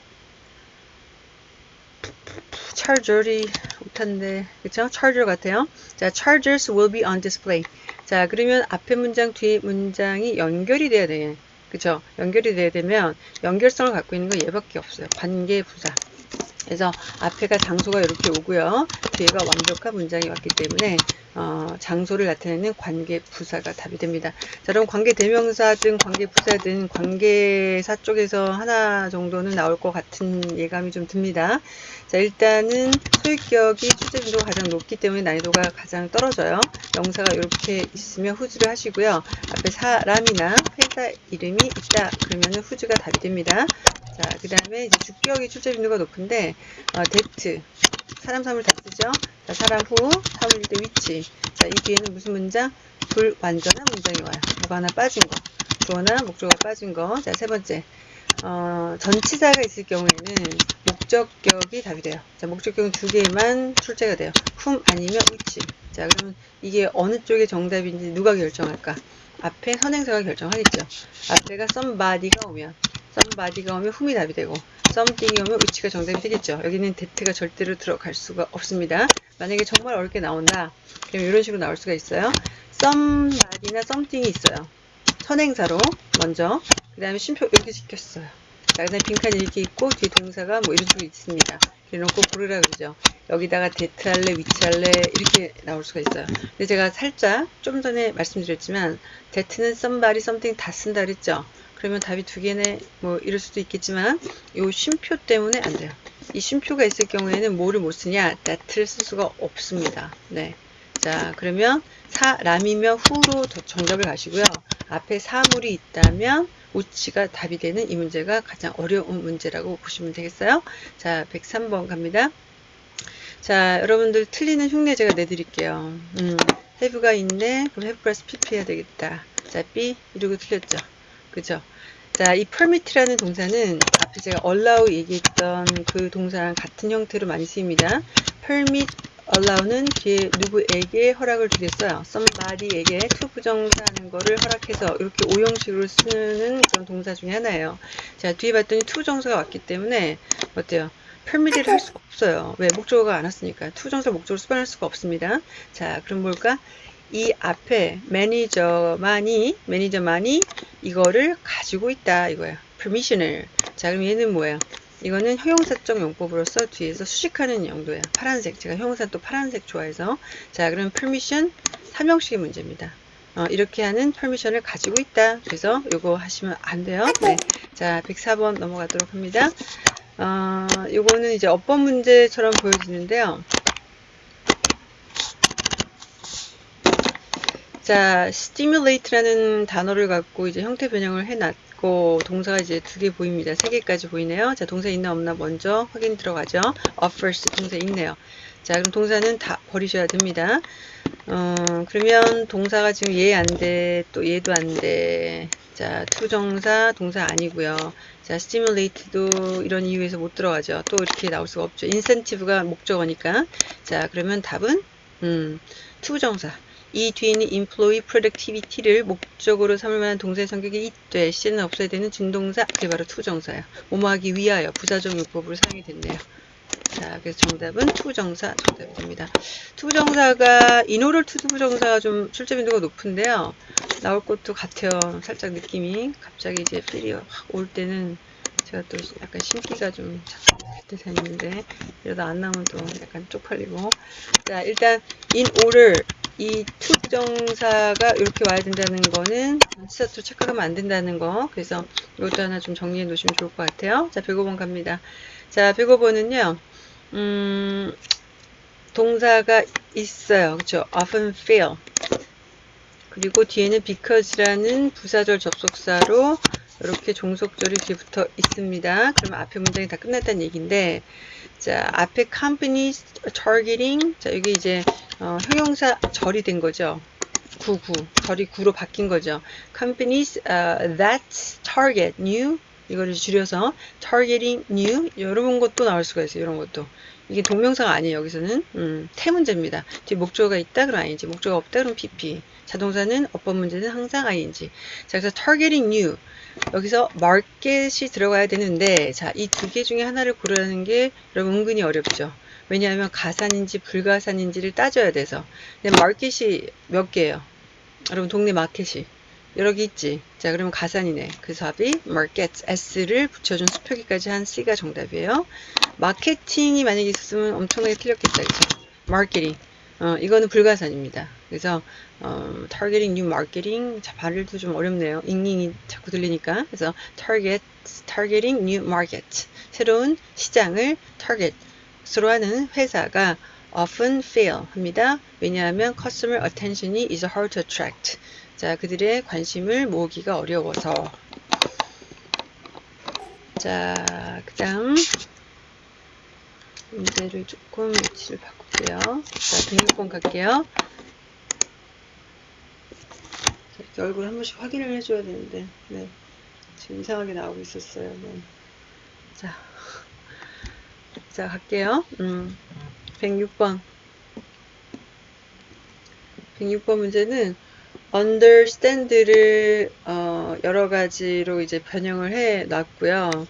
charger이 못한데 그쵸? charger 같아요. 자, chargers will be on display. 자, 그러면 앞에 문장 뒤에 문장이 연결이 돼야 돼. 그쵸? 연결이 돼야 되면 연결성을 갖고 있는 건 얘밖에 없어요. 관계 부사. 그래서 앞에가 장소가 이렇게 오고요. 뒤에가 완벽한 문장이 왔기 때문에 어, 장소를 나타내는 관계 부사가 답이 됩니다. 자, 그럼 관계 대명사든 관계 부사든 관계사 쪽에서 하나 정도는 나올 것 같은 예감이 좀 듭니다. 자, 일단은 소유격이 출제 빈도가 가장 높기 때문에 난이도가 가장 떨어져요. 명사가 이렇게 있으면 후즈를 하시고요. 앞에 사람이나 회사 이름이 있다 그러면 whose가 답이 됩니다. 자, 그 다음에 이제 주격이 출제 빈도가 높은데, 어, that. 사람, 사물 다 쓰죠? 자, 사람 who, 사물일 때 which. 자, 이 뒤에는 무슨 문장? 불완전한 문장이 와요. 뭐가 하나 빠진 거. 주어나 목적어가 빠진 거. 자, 세 번째. 어, 전치사가 있을 경우에는 목적격이 답이 돼요. 자, 목적격은 두 개만 출제가 돼요. whom 아니면 which. 자, 그러면 이게 어느 쪽의 정답인지 누가 결정할까? 앞에 선행사가 결정하겠죠. 앞에가 somebody가 오면 somebody가 오면 훔이 답이 되고 something이 오면 위치가 정답이 되겠죠. 여기는 that가 절대로 들어갈 수가 없습니다. 만약에 정말 어렵게 나온다. 그럼 이런 식으로 나올 수가 있어요. somebody나 something이 있어요. 선행사로 먼저 그 다음에 쉼표 이렇게 시켰어요. 자, 그 다음에 빈칸이 이렇게 있고 뒤에 동사가 뭐 이런 식으로 있습니다. 이래놓고 고르라 그러죠. 여기다가 that 할래, which 할래 이렇게 나올 수가 있어요. 근데 제가 살짝 좀 전에 말씀드렸지만 that은 somebody, something 다 쓴다 그랬죠. 그러면 답이 두 개네 뭐 이럴 수도 있겠지만 이 쉼표 때문에 안 돼요. 이 쉼표가 있을 경우에는 뭐를 못 쓰냐? that를 쓸 수가 없습니다. 네. 자, 그러면 사람이면 who로 정답을 가시고요. 앞에 사물이 있다면 which가 답이 되는 이 문제가 가장 어려운 문제라고 보시면 되겠어요. 자, 103번 갑니다. 자, 여러분들 틀리는 흉내 제가 내드릴게요. 음, have가 있네. 그럼 have 플러스 pp 해야 되겠다. 자, B 이러고 틀렸죠. 그죠? 자, 이 permit라는 동사는 앞에 제가 allow 얘기했던 그 동사랑 같은 형태로 많이 쓰입니다. permit, allow는 뒤에 누구에게 허락을 주겠어요. somebody에게 to 부정사하는 거를 허락해서 이렇게 오형식으로 쓰는 그런 동사 중에 하나예요. 자, 뒤에 봤더니 to 정사가 왔기 때문에 어때요? permit을 할 수가 없어요. 왜? 목적어가 안 왔으니까. to 정사 목적으로 수반할 수가 없습니다. 자, 그럼 뭘까? 이 앞에 매니저만이 매니저만이 이거를 가지고 있다 이거야. permission을. 자, 그럼 얘는 뭐예요? 이거는 형용사적 용법으로서 뒤에서 수식하는 용도예요. 파란색. 제가 형용사 또 파란색 좋아해서. 자, 그럼 permission 삼형식의 문제입니다. 어, 이렇게 하는 permission을 가지고 있다. 그래서 요거 하시면 안 돼요. 네. 자, 104번 넘어가도록 합니다. 어, 요거는 이제 어법 문제처럼 보여지는데요. 자, stimulate라는 단어를 갖고 이제 형태 변형을 해놨고 동사가 이제 두 개 보입니다. 세 개까지 보이네요. 자, 동사 있나 없나 먼저 확인 들어가죠. offers 동사 있네요. 자, 그럼 동사는 다 버리셔야 됩니다. 어, 그러면 동사가 지금 얘 안 돼, 또 얘도 안 돼. 자, to정사 동사 아니고요. 자, stimulate도 이런 이유에서 못 들어가죠. 또 이렇게 나올 수가 없죠. incentive가 목적어니까. 자, 그러면 답은 음, to정사. 이 뒤에는 employee productivity를 목적으로 삼을 만한 동사의 성격이 있되 시제는 없어야 되는 준동사 그게 바로 to정사야. 뭐뭐하기 위하여 부사적 용법으로 사용이 됐네요. 자, 그래서 정답은 to정사 정답이 됩니다. to정사가 in order to부정사가 좀 출제 빈도가 높은데요. 나올 것도 같아요. 살짝 느낌이 갑자기 이제 feel이 확 올 때는 제가 또 약간 신기가 좀 듯해 있는데 이러다 안 나오면 또 약간 쪽팔리고 자 일단 order 이 to정사가 이렇게 와야 된다는 거는 시사투 착각하면 안 된다는 거. 그래서 이것도 하나 좀 정리해 놓으시면 좋을 것 같아요. 자 105번 갑니다. 자 105번은요 음, 동사가 있어요. 그렇죠 often fail. 그리고 뒤에는 because라는 부사절 접속사로 이렇게 종속절이 뒤에 붙어 있습니다. 그러면 앞에 문장이 다 끝났다는 얘기인데, 자, 앞에 companies targeting, 자, 여기 이제, 어, 형용사 절이 된 거죠. 구구, 절이 구로 바뀐 거죠. companies uh, that target new, 이거를 줄여서 targeting new, 이런 것도 나올 수가 있어요. 이런 것도. 이게 동명사가 아니에요. 여기서는 음, 태문제입니다. 뒤에 목조가 있다 그럼 ing, 목조가 없다 그럼 pp. 자동사는 어법 문제는 항상 ing. 자, 그래서 targeting new. 여기서 market이 들어가야 되는데 자, 이 두 개 중에 하나를 고르는 게 여러분 은근히 어렵죠. 왜냐하면 가산인지 불가산인지를 따져야 돼서. 근데 market이 몇 개예요? 여러분 동네 마켓이 여러 개 있지. 자, 그러면 가산이네. 그 답이 market s를 붙여준 수표기까지 한 C가 정답이에요. 마케팅이 만약에 있었으면 엄청나게 틀렸겠다. 그죠? 마케팅. 어, 이거는 불가산입니다. 그래서 어, targeting new marketing 자, 발음도 좀 어렵네요. 잉잉이 자꾸 들리니까. 그래서 target targeting new market 새로운 시장을 target으로 하는 회사가 often fail 합니다. 왜냐하면 customer attention이 is hard to attract. 자, 그들의 관심을 모으기가 어려워서. 자, 그 다음 문제를 조금 위치를 바꿀게요. 자, 106번 갈게요. 얼굴 한 번씩 확인을 해줘야 되는데, 네. 지금 이상하게 나오고 있었어요. 네. 자, 자, 갈게요. 음, 106번. 106번 문제는 understand를 어, 여러 가지로 이제 변형을 해 놨고요.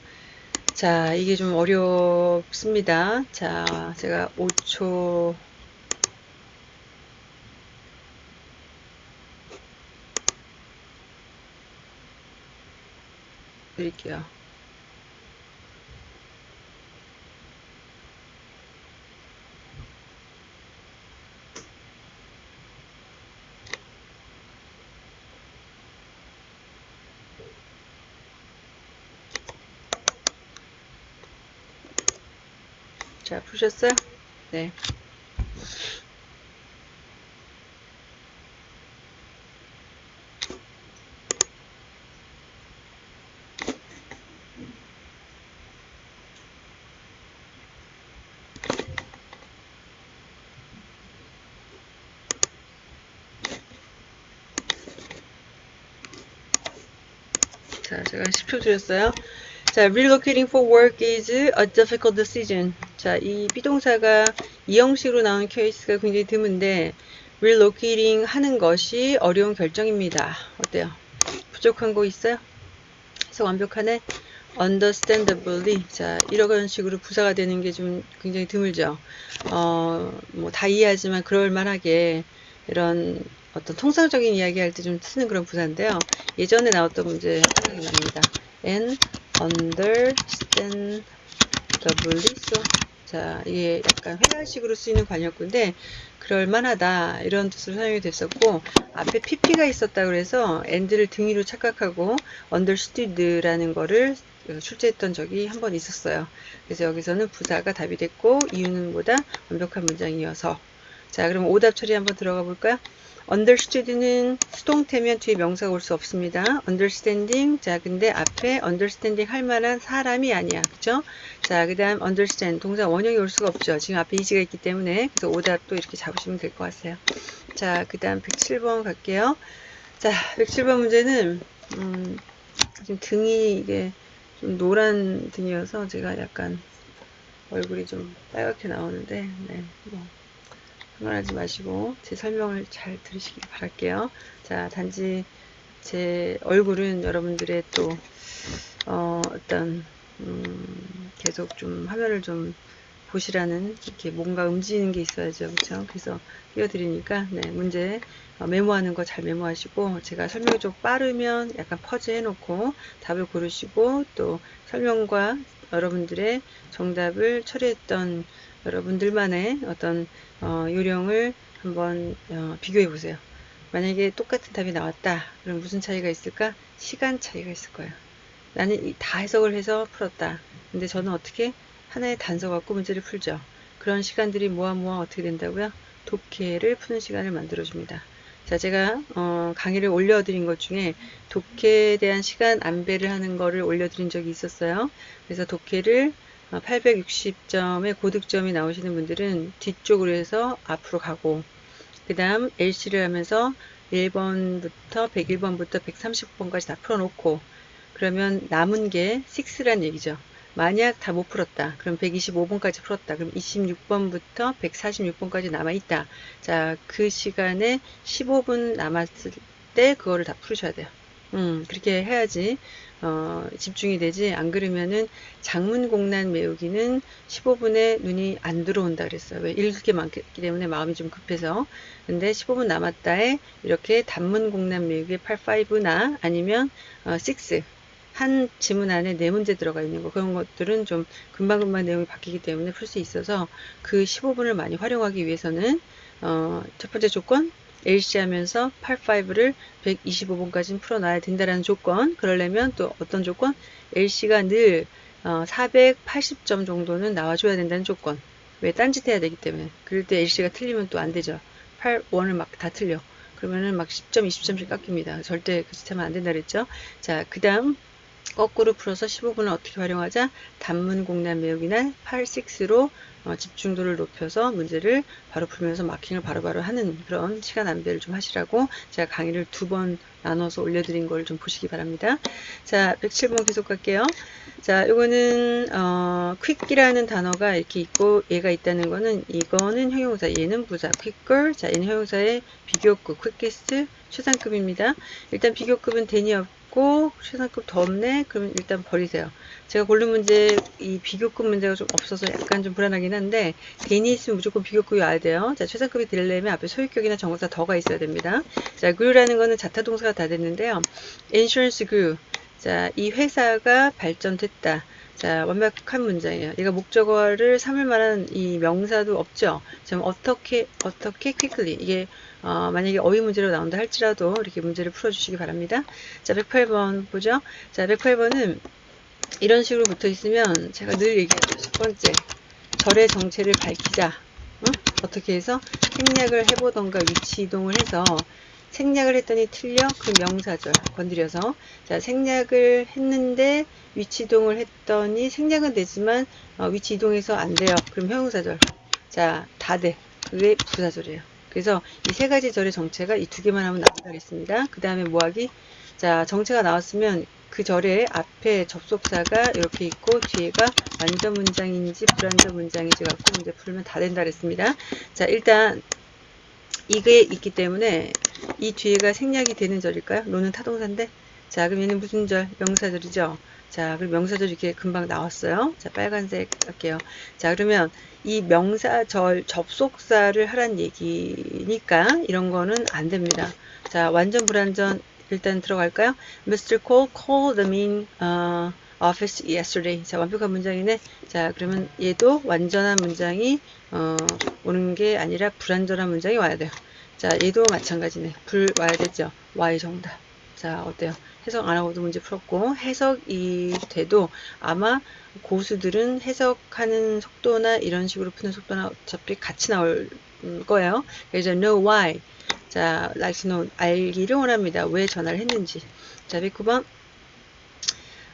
자, 이게 좀 어렵습니다. 자, 제가 5초 드릴게요. 자, 푸셨어요? 네. 10초 드렸어요. 자, relocating for work is a difficult decision. 자, 이 비동사가 이 형식으로 나온 케이스가 굉장히 드문데 relocating 하는 것이 어려운 결정입니다. 어때요? 부족한 거 있어요? 그래서 완벽하네. understandably. 자, 이런 식으로 부사가 되는 게 좀 굉장히 드물죠. 어, 뭐 다 이해하지만 그럴 만하게 이런 어떤 통상적인 이야기 할 때 좀 쓰는 그런 부사인데요. 예전에 나왔던 문제 납니다. and understandably so. 자, 이게 약간 회화식으로 쓰이는 관역구인데 그럴 만하다 이런 뜻으로 사용이 됐었고 앞에 pp가 있었다 그래서 and를 등위로 착각하고 understood라는 거를 출제했던 적이 한 번 있었어요. 그래서 여기서는 부사가 답이 됐고 이유는 뭐다? 완벽한 문장이어서 자 그럼 오답 처리 한번 들어가 볼까요? Understood는 수동태면 뒤에 명사가 올 수 없습니다. understanding 자 근데 앞에 understanding 할 만한 사람이 아니야 그죠? 자 그 다음 understand 동사 원형이 올 수가 없죠. 지금 앞에 이지가 있기 때문에 그래서 오답도 이렇게 잡으시면 될 것 같아요. 자 그 다음 107번 갈게요. 자 107번 문제는 음, 지금 등이 이게 좀 노란 등이어서 제가 약간 얼굴이 좀 빨갛게 나오는데 네, 뭐 흥분하지 마시고 제 설명을 잘 들으시길 바랄게요. 자, 단지 제 얼굴은 여러분들의 또 어, 어떤 음, 계속 좀 화면을 좀 보시라는 이렇게 뭔가 움직이는 게 있어야죠. 그렇죠? 그래서 띄워드리니까 네, 문제 어, 메모하는 거 잘 메모하시고 제가 설명이 좀 빠르면 약간 퍼즈 해놓고 답을 고르시고 또 설명과 여러분들의 정답을 처리했던 여러분들만의 어떤 어, 요령을 한번 어, 비교해 보세요. 만약에 똑같은 답이 나왔다. 그럼 무슨 차이가 있을까? 시간 차이가 있을 거예요. 나는 다 해석을 해서 풀었다. 근데 저는 어떻게 하나의 단서 갖고 문제를 풀죠. 그런 시간들이 모아 모아 어떻게 된다고요? 독해를 푸는 시간을 만들어 줍니다. 자, 제가 어, 강의를 올려드린 것 중에 독해에 대한 시간 안배를 하는 거를 올려드린 적이 있었어요. 그래서 독해를 860점의 어, 고득점이 나오시는 분들은 뒤쪽으로 해서 앞으로 가고 그 다음 LC를 하면서 1번부터 101번부터 130번까지 다 풀어놓고 그러면 남은 게 6란 얘기죠. 만약 다 못 풀었다. 그럼 125번까지 풀었다. 그럼 26번부터 146번까지 남아있다. 자, 그 시간에 15분 남았을 때 그거를 다 풀으셔야 돼요. 음, 그렇게 해야지 어, 집중이 되지 안 그러면은 장문공란 메우기는 15분에 눈이 안 들어온다 그랬어요. 왜 읽을 게 많기 때문에 마음이 좀 급해서 근데 15분 남았다에 이렇게 단문공란 메우기 85나 아니면 어, 6. 한 지문 안에 네 문제 들어가 있는 거 그런 것들은 좀 금방금방 내용이 바뀌기 때문에 풀 수 있어서 그 15분을 많이 활용하기 위해서는 어, 첫 번째 조건 LC 하면서 85를 125번까지는 풀어놔야 된다는 조건. 그러려면 또 어떤 조건? LC가 늘 어, 480점 정도는 나와줘야 된다는 조건. 왜? 딴짓 해야 되기 때문에. 그럴 때 LC가 틀리면 또 안 되죠. 8, 1을 막 다 틀려. 그러면은 막 10점 20점씩 깎입니다. 절대 그 짓 하면 안 된다 그랬죠? 자그 다음 거꾸로 풀어서 15분을 어떻게 활용하자 단문 공란 외우기나 8, 6로 어, 집중도를 높여서 문제를 바로 풀면서 마킹을 바로바로 바로 하는 그런 시간 안배를 좀 하시라고 제가 강의를 두 번 나눠서 올려드린 걸 좀 보시기 바랍니다. 자, 107번 계속 갈게요. 자, 이거는 어, quick이라는 단어가 이렇게 있고 얘가 있다는 거는 이거는 형용사, 얘는 부사, quicker. 자, 얘는 형용사의 비교급, quickest 최상급입니다. 일단 비교급은 대니 있고 최상급 더 없네? 그러면 일단 버리세요. 제가 고른 문제 이 비교급 문제가 좀 없어서 약간 좀 불안하긴 한데 개인이 있으면 무조건 비교급이 와야 돼요. 자 최상급이 되려면 앞에 소유격이나 정사 더가 있어야 됩니다. 자 grew라는 거는 자타동사가 다 됐는데요. insurance grew. 자이 회사가 발전됐다. 자, 완벽한 문장이에요. 얘가 목적어를 삼을 만한 이 명사도 없죠. 지금 어떻게, 어떻게 quickly. 이게, 어, 만약에 어휘 문제로 나온다 할지라도 이렇게 문제를 풀어주시기 바랍니다. 자, 108번 보죠. 자, 108번은 이런 식으로 붙어 있으면 제가 늘 얘기하죠. 첫 번째. 절의 정체를 밝히자. 응? 어떻게 해서 생략을 해보던가 위치 이동을 해서 생략을 했더니 틀려 그 명사절 건드려서 자 생략을 했는데 위치 이동을 했더니 생략은 되지만 어, 위치 이동해서 안 돼요 그럼 형용사절 자 다 돼 그게 부사절이에요 그래서 이 세 가지 절의 정체가 이 두 개만 하면 나온다겠습니다 그 다음에 뭐하기 자 정체가 나왔으면 그 절의 앞에 접속사가 이렇게 있고 뒤에가 완전 문장인지 불완전 문장인지 갖고 문제 풀면 다 된다 그랬습니다 자 일단 이게 있기 때문에 이 뒤에가 생략이 되는 절일까요? 노는 타동사인데 자 그럼 얘는 무슨 절? 명사절이죠. 자 그럼 명사절 이렇게 금방 나왔어요. 자 빨간색 할게요. 자 그러면 이 명사절 접속사를 하란 얘기니까 이런 거는 안 됩니다. 자 완전 불완전 일단 들어갈까요? Mr. Cole called the main uh, office yesterday. 자 완벽한 문장이네. 자 그러면 얘도 완전한 문장이 어, 오는 게 아니라 불완전한 문장이 와야 돼요. 자, 얘도 마찬가지네. 불 와야 되죠. Y 정답. 자, 어때요? 해석 안 하고도 문제 풀었고, 해석이 돼도 아마 고수들은 해석하는 속도나 이런 식으로 푸는 속도나 어차피 같이 나올 거예요. 그래서 know why. 자, like to know. 알기를 원합니다. 왜 전화를 했는지. 자, 109번.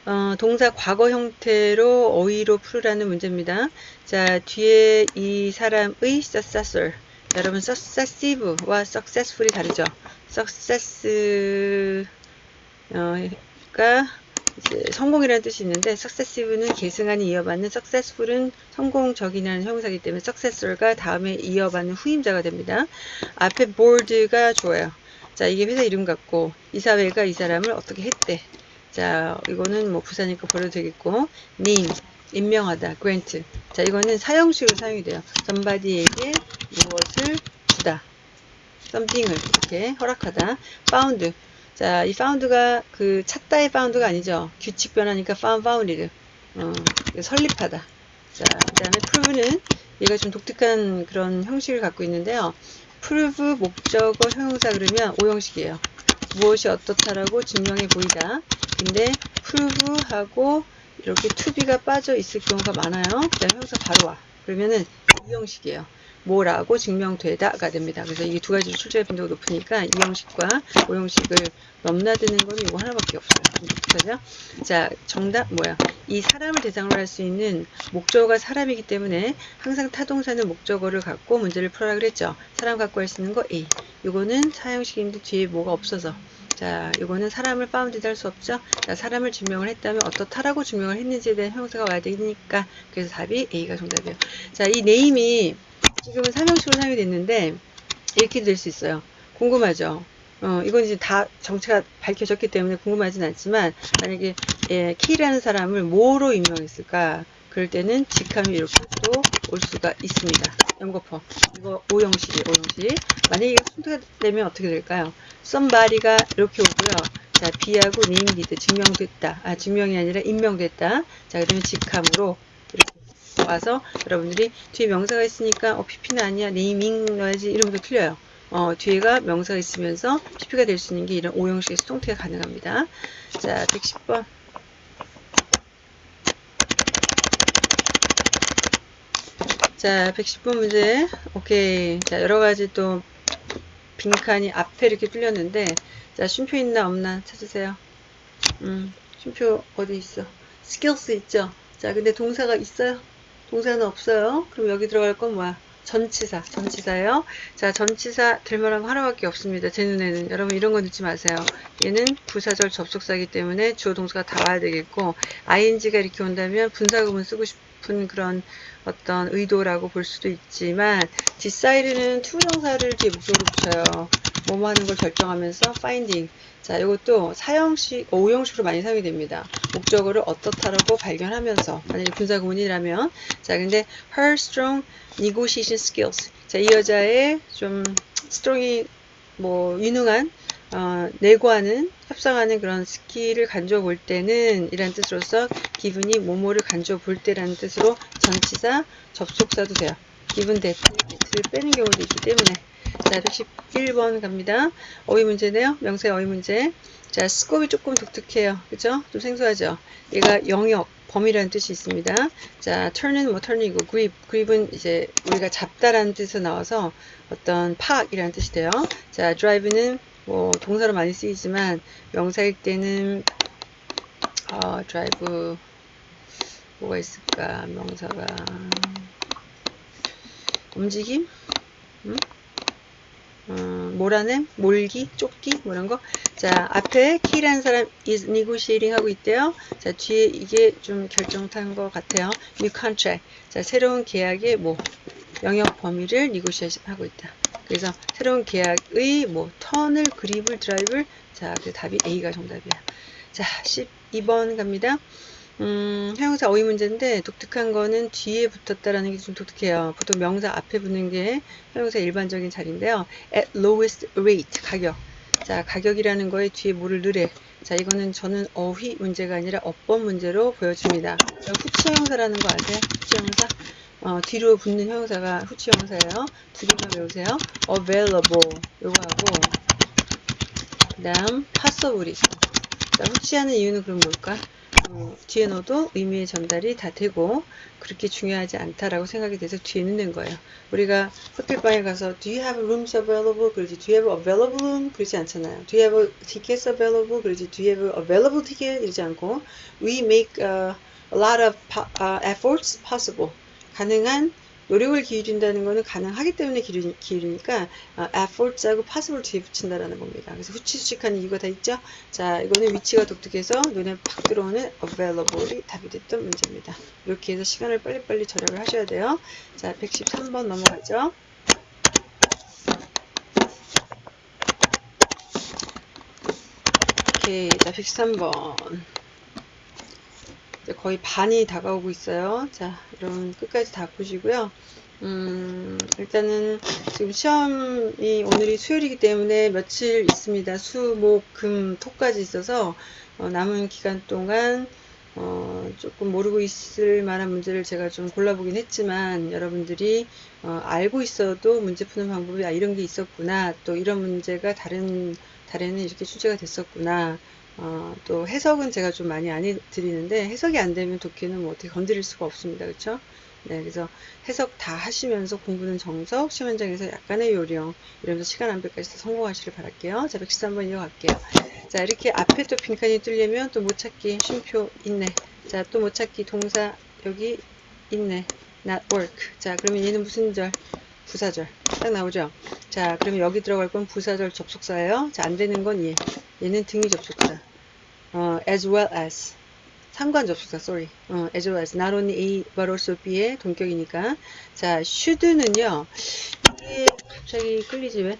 어, 동사 과거 형태로 어휘로 풀으라는 문제입니다. 자, 뒤에 이 사람의 successor. 여러분 successive와 successful이 다르죠. success 가 이제 성공이라는 뜻이 있는데 successive는 계승안이 이어받는 successful은 성공적이라는 형사이기 때문에 successor가 다음에 이어받는 후임자가 됩니다. 앞에 board가 좋아요. 자 이게 회사 이름 같고 이사회가 이 사람을 어떻게 했대. 자 이거는 뭐 부사니까 버려도 되겠고 name 임명하다 grant 자 이거는 사형식으로 사용이 돼요. somebody에게 무엇을 주다. something을 이렇게 허락하다. found. 자, 이 found가 그 찾다의 found가 아니죠. 규칙 변하니까 found, founded. 어, 설립하다. 자, 그 다음에 prove는 얘가 좀 독특한 그런 형식을 갖고 있는데요. prove 목적어 형용사 그러면 오형식이에요. 무엇이 어떻다라고 증명해 보이다. 근데 prove하고 이렇게 to be가 빠져 있을 경우가 많아요. 자, 형용사 바로 와. 그러면은 이 형식이에요. 뭐라고 증명되다가 됩니다. 그래서 이게 두 가지로 출제할 빈도가 높으니까 이 형식과 오 형식을 넘나드는 거는 이거 하나밖에 없어요. 그죠? 자, 정답 뭐야? 이 사람을 대상으로 할 수 있는 목적어가 사람이기 때문에 항상 타동사는 목적어를 갖고 문제를 풀어라 그랬죠. 사람 갖고 할 수 있는 거 A. 이거는 사형식인데 뒤에 뭐가 없어서 자, 이거는 사람을 found 할 수 없죠. 자, 사람을 증명을 했다면 어떻다라고 증명을 했는지에 대한 형용사가 와야 되니까 그래서 답이 A가 정답이에요. 자, 이 네임이 지금은 삼형식으로 사용이 됐는데 이렇게 될 수 있어요. 궁금하죠? 어, 이건 이제 다 정체가 밝혀졌기 때문에 궁금하진 않지만 만약에 예, 키라는 사람을 뭐로 임명했을까? 그럴 때는 직함이 이렇게 또 올 수가 있습니다. 연거퍼 이거 오형식이에요. 오형식. 만약에 이거 순서가 되면 어떻게 될까요? somebody가 이렇게 오고요. 자, B하고 named 증명됐다. 아, 증명이 아니라 임명됐다. 자, 그러면 직함으로 와서 여러분들이 뒤에 명사가 있으니까 어, PP는 아니야. 네이밍 넣어야지. 이러면서 틀려요. 어, 뒤에가 명사가 있으면서 PP가 될 수 있는 게 이런 오형식의 수동태가 가능합니다. 자, 110번. 자, 110번 문제. 오케이. 자, 여러 가지 또 빈칸이 앞에 이렇게 뚫렸는데, 자, 쉼표 있나 없나 찾으세요. 음, 쉼표 어디 있어? skills 있죠? 자, 근데 동사가 있어요? 동사는 없어요. 그럼 여기 들어갈 건 뭐야? 전치사, 전치사예요. 자, 전치사 될 만한 거 하나밖에 없습니다. 제 눈에는. 여러분 이런 거 넣지 마세요. 얘는 부사절 접속사이기 때문에 주어 동사가 다 와야 되겠고 ing가 이렇게 온다면 분사구문 쓰고 싶은 그런 어떤 의도라고 볼 수도 있지만 decide 투명사를 뒤에 목적으로 붙여요. 뭐뭐 하는 걸 결정하면서 finding. 자 이것도 사형식 오형식으로 많이 사용이 됩니다. 목적어를 어떻다라고 발견하면서. 만약에 분사구문이라면. 자 근데 her strong negotiation skills. 자 이 여자의 좀 strong이 뭐 유능한 어, 네고하는 협상하는 그런 스킬을 간주해 볼 때는 이란 뜻으로서 given이 뭐뭐를 간주해 볼 때라는 뜻으로 전치사 접속사도 돼요. 기분 대트를 빼는 경우도 있기 때문에. 자 111번 갑니다. 어휘 문제네요. 명사의 어휘 문제. 자 스콥이 조금 독특해요. 그죠? 좀 생소하죠? 얘가 영역, 범위라는 뜻이 있습니다. 자, turn은 뭐 turn이고 grip, grip은 이제 우리가 잡다라는 뜻에서 나와서 어떤 파악이라는 뜻이 돼요. 자, drive는 뭐 동사로 많이 쓰이지만 명사일 때는 어, drive 뭐가 있을까? 명사가 움직임? 음? 어, 몰아냄, 몰기, 쫓기, 뭐 이런 거. 자, 앞에 키라는 사람 is negotiating 하고 있대요. 자, 뒤에 이게 좀 결정탄 것 같아요. new contract. 자, 새로운 계약의 뭐 영역 범위를 negotiation 하고 있다. 그래서 새로운 계약의 뭐 턴을, 그립을, 드라이브를 자, 그 답이 A가 정답이야. 자, 12번 갑니다. 음, 형용사 어휘 문제인데 독특한 거는 뒤에 붙었다라는 게 좀 독특해요. 보통 명사 앞에 붙는 게 형용사 일반적인 자리인데요. at lowest rate 가격. 자, 가격이라는 거에 뒤에 뭐를 넣으래. 자, 이거는 저는 어휘 문제가 아니라 어법 문제로 보여집니다. 후치 형용사라는 거 아세요? 후치 형용사? 어, 뒤로 붙는 형용사가 후치 형용사예요. 두 개만 외우세요. available 요거 하고 그 다음 possibility. 자, 후치하는 이유는 그럼 뭘까? 어, 뒤에 넣어도 의미의 전달이 다 되고 그렇게 중요하지 않다라고 생각이 돼서 뒤에 넣는 거예요. 우리가 호텔방에 가서 Do you have rooms available? 그러지 Do you have available room? 그러지 않잖아요. Do you have tickets available? 그러지 Do you have available ticket? 이러지 않고 We make uh, a lot of uh, efforts possible. 가능한 노력을 기울인다는 것은 가능하기 때문에 기울이, 기울이니까 어, efforts하고 possible 뒤에 붙인다라는 겁니다. 그래서 후치수식하는 이유가 다 있죠. 자, 이거는 위치가 독특해서 눈에 팍 들어오는 available이 답이 됐던 문제입니다. 이렇게 해서 시간을 빨리빨리 절약을 하셔야 돼요. 자, 113번 넘어가죠. 오케이, 자, 113번. 거의 반이 다가오고 있어요. 자, 여러분 끝까지 다 보시고요. 음, 일단은 지금 시험이 오늘이 수요일이기 때문에 며칠 있습니다. 수, 목, 금, 토까지 있어서 어, 남은 기간 동안 어, 조금 모르고 있을 만한 문제를 제가 좀 골라보긴 했지만 여러분들이 어, 알고 있어도 문제 푸는 방법이 아, 이런 게 있었구나 또 이런 문제가 다른 달에는 이렇게 출제가 됐었구나 어, 또 해석은 제가 좀 많이 안 해드리는데 해석이 안 되면 독해는 뭐 어떻게 건드릴 수가 없습니다. 그렇죠? 네, 그래서 해석 다 하시면서 공부는 정석, 시험 현장에서 약간의 요령 이러면서 시간 안배까지 다 성공하시길 바랄게요. 자, 113번 이어갈게요. 자, 이렇게 앞에 또 빈칸이 뚫리면 또 못 찾기 쉼표 있네. 자, 또 못 찾기 동사 여기 있네. not work. 자, 그러면 얘는 무슨 절? 부사절. 딱 나오죠? 자, 그러면 여기 들어갈 건 부사절 접속사예요. 자, 안 되는 건 얘. 얘는 등위 접속사. 어, as well as. 상관 접속사, sorry. 어, as well as. not only A, but also B의 동격이니까. 자, should는요. 이게 갑자기 끌리지 왜?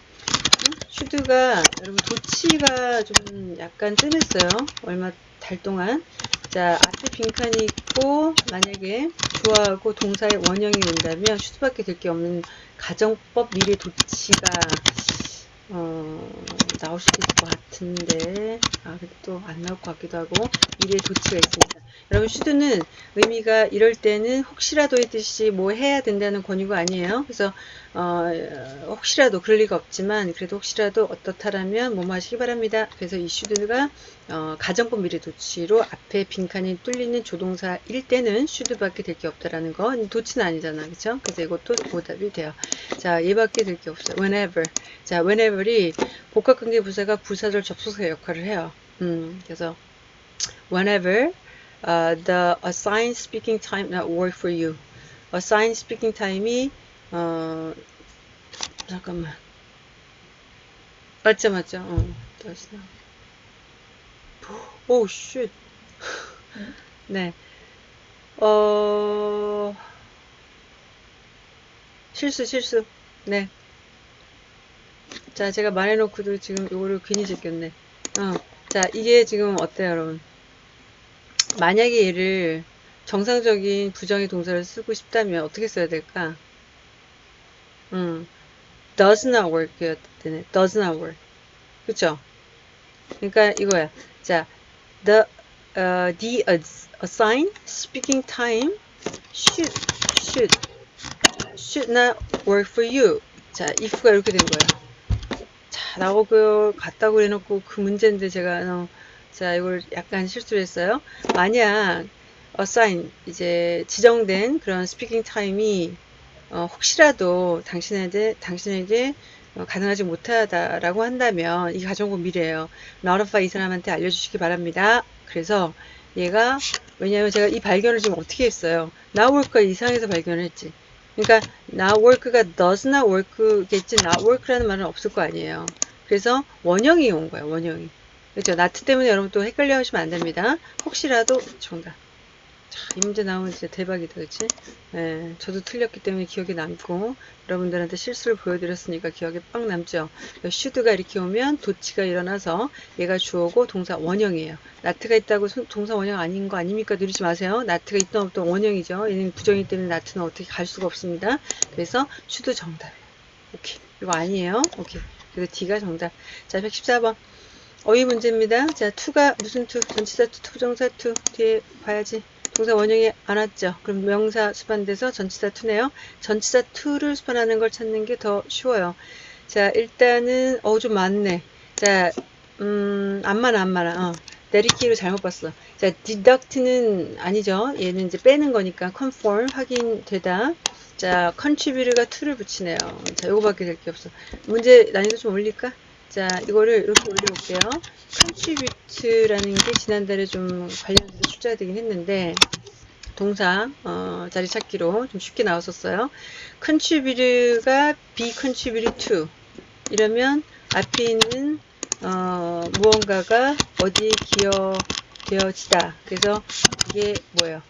응? should가, 여러분, 도치가 좀 약간 뜸했어요. 얼마 달 동안. 자, 앞에 빈칸이 있고, 만약에 주어하고 동사의 원형이 온다면, should밖에 될 게 없는 가정법 미래 도치가 어, 나올 수도 있을 것 같은데 아, 또 안 나올 것 같기도 하고 미래 도치가 있습니다. 여러분 슈드는 의미가 이럴 때는 혹시라도의 뜻이 뭐 해야 된다는 권유가 아니에요. 그래서 어, 혹시라도 그럴 리가 없지만 그래도 혹시라도 어떻다라면 뭐뭐 하시기 바랍니다. 그래서 이 슈드가 어, 가정법 미래 도치로 앞에 빈칸이 뚫리는 조동사 일 때는 슈드밖에 될 게 없다라는 거 도치는 아니잖아. 그쵸? 그래서 이것도 오답이 돼요. 자, 얘밖에 될 게 없어요. whenever. 자, whenever이 복합관계 부사가 부사절 접속사 역할을 해요. 음, 그래서 whenever uh, the assigned speaking time not work for you. assigned speaking time이 어, 잠깐만. 맞죠, 맞죠. 어, 다시 나. 오, 쉣. 네. 어, 실수, 실수. 네. 자, 제가 말해놓고도 지금 이거를 괜히 제꼈네. 어, 자, 이게 지금 어때요, 여러분? 만약에 얘를 정상적인 부정의 동사를 쓰고 싶다면 어떻게 써야 될까? 음, does not work 되네. does not work. 그쵸? 그러니까 이거야. 자, the, uh, the assigned speaking time should, should, should not work for you. 자, if가 이렇게 된 거예요. 자, 나오고 갔다고 해놓고 그 문제인데 제가, 어, 자, 이걸 약간 실수를 했어요. 만약, assign 이제 지정된 그런 스피킹 타임이 어, 혹시라도 당신에게 당신에게 어, 가능하지 못하다라고 한다면 이 가정법 미래예요. notify 이 사람한테 알려주시기 바랍니다. 그래서 얘가 왜냐하면 제가 이 발견을 지금 어떻게 했어요? work가 이상해서 발견을 했지. 그러니까 work가 does not work겠지 work라는 말은 없을 거 아니에요. 그래서 원형이 온 거예요. 원형이. 그렇죠. 나트 때문에 여러분 또 헷갈려 하시면 안 됩니다. 혹시라도 정답. 문제 나오면 진짜 대박이다, 그치? 예, 저도 틀렸기 때문에 기억에 남고, 여러분들한테 실수를 보여드렸으니까 기억에 빡 남죠? 슈드가 이렇게 오면 도치가 일어나서 얘가 주어고 동사 원형이에요. not이 있다고 소- 동사 원형 아닌 거 아닙니까? 누르지 마세요. not이 있던 없던 원형이죠. 얘는 부정이기 때문에 not은 어떻게 갈 수가 없습니다. 그래서 should 정답이에요. 오케이. 이거 아니에요. 오케이. 그래서 D가 정답. 자, 114번. 어휘 문제입니다. 자, to가 무슨 to? 전치사 to, to정사 to. 뒤에 봐야지. 동사 원형이 안 왔죠. 그럼 명사 수반돼서 전치사 to네요. 전치사 to를 수반하는 걸 찾는 게 더 쉬워요. 자, 일단은 어 좀 많네. 자, 음, 안 많아, 안 많아. 어. 내리키로 잘못 봤어. 자, deduct는 아니죠. 얘는 이제 빼는 거니까 conform 확인되다. 자, contribute가 to를 붙이네요. 자, 요거밖에 될 게 없어. 문제 난이도 좀 올릴까? 자, 이거를 이렇게 올려볼게요. contribute라는 게 지난달에 좀 관련돼서 출제가 되긴 했는데, 동사 어, 자리 찾기로 좀 쉽게 나왔었어요. contribute가 be contributed to 이러면 앞에 있는 어, 무언가가 어디에 기여되어지다. 그래서 이게 뭐예요?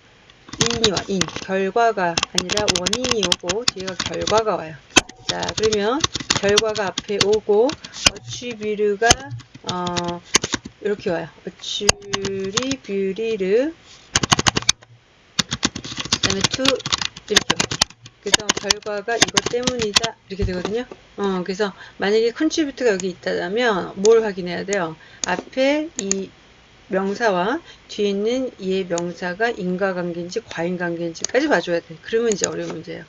인이와 인 결과가 아니라 원인이 오고 뒤에가 결과가 와요. 자 그러면 결과가 앞에 오고 attribute가 어, 이렇게 와요. attribute 그다음에 to 이렇게 와요. 그래서 결과가 이것 때문이다 이렇게 되거든요. 어, 그래서 만약에 contribute가 여기 있다면 뭘 확인해야 돼요? 앞에 이 명사와 뒤에 있는 이의 명사가 인과관계인지 과인관계인지까지 봐줘야 돼. 그러면 이제 어려운 문제예요.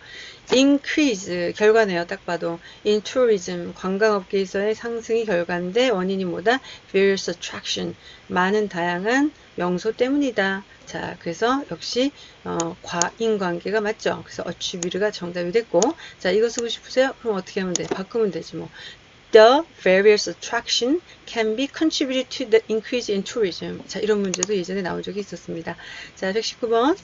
increase 결과네요. 딱 봐도 in tourism 관광업계에서의 상승이 결과인데 원인이 뭐다? various attraction 많은 다양한 명소 때문이다. 자, 그래서 역시 어, 과인관계가 맞죠. 그래서 attribute가 정답이 됐고, 자 이거 쓰고 싶으세요? 그럼 어떻게 하면 돼? 바꾸면 되지 뭐. The various attraction can be contributed to the increase in tourism. 자, 이런 문제도 예전에 나온 적이 있었습니다. 자, 119번.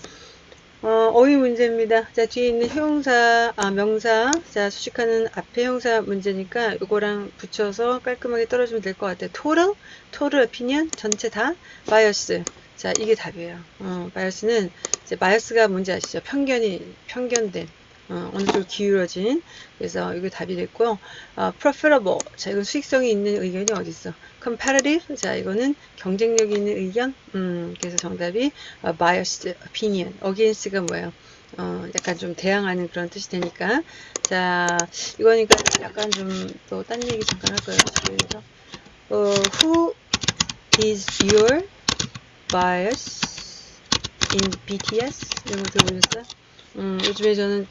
어, 어휘 문제입니다. 자, 뒤에 있는 형용사, 아, 명사, 자, 수식하는 앞에 형사 문제니까 이거랑 붙여서 깔끔하게 떨어지면 될 것 같아요. total, total opinion, 전체 다, bias. 자, 이게 답이에요. 어, bias는, 이제 bias가 뭔지 아시죠? 편견이, 편견된. 어, 어느 쪽 기울어진 그래서 이게 답이 됐고요. 어, preferable 자 이건 수익성이 있는 의견이 어디 있어? competitive 자 이거는 경쟁력이 있는 의견 음 그래서 정답이 어, biased opinion against가 뭐예요? 어 약간 좀 대항하는 그런 뜻이 되니까 자 이거니까 약간 좀 또 딴 얘기 잠깐 할 거예요. 그래서 어, who is your bias in BTS 이런 거 들어보셨어요? 음, 요즘에 저는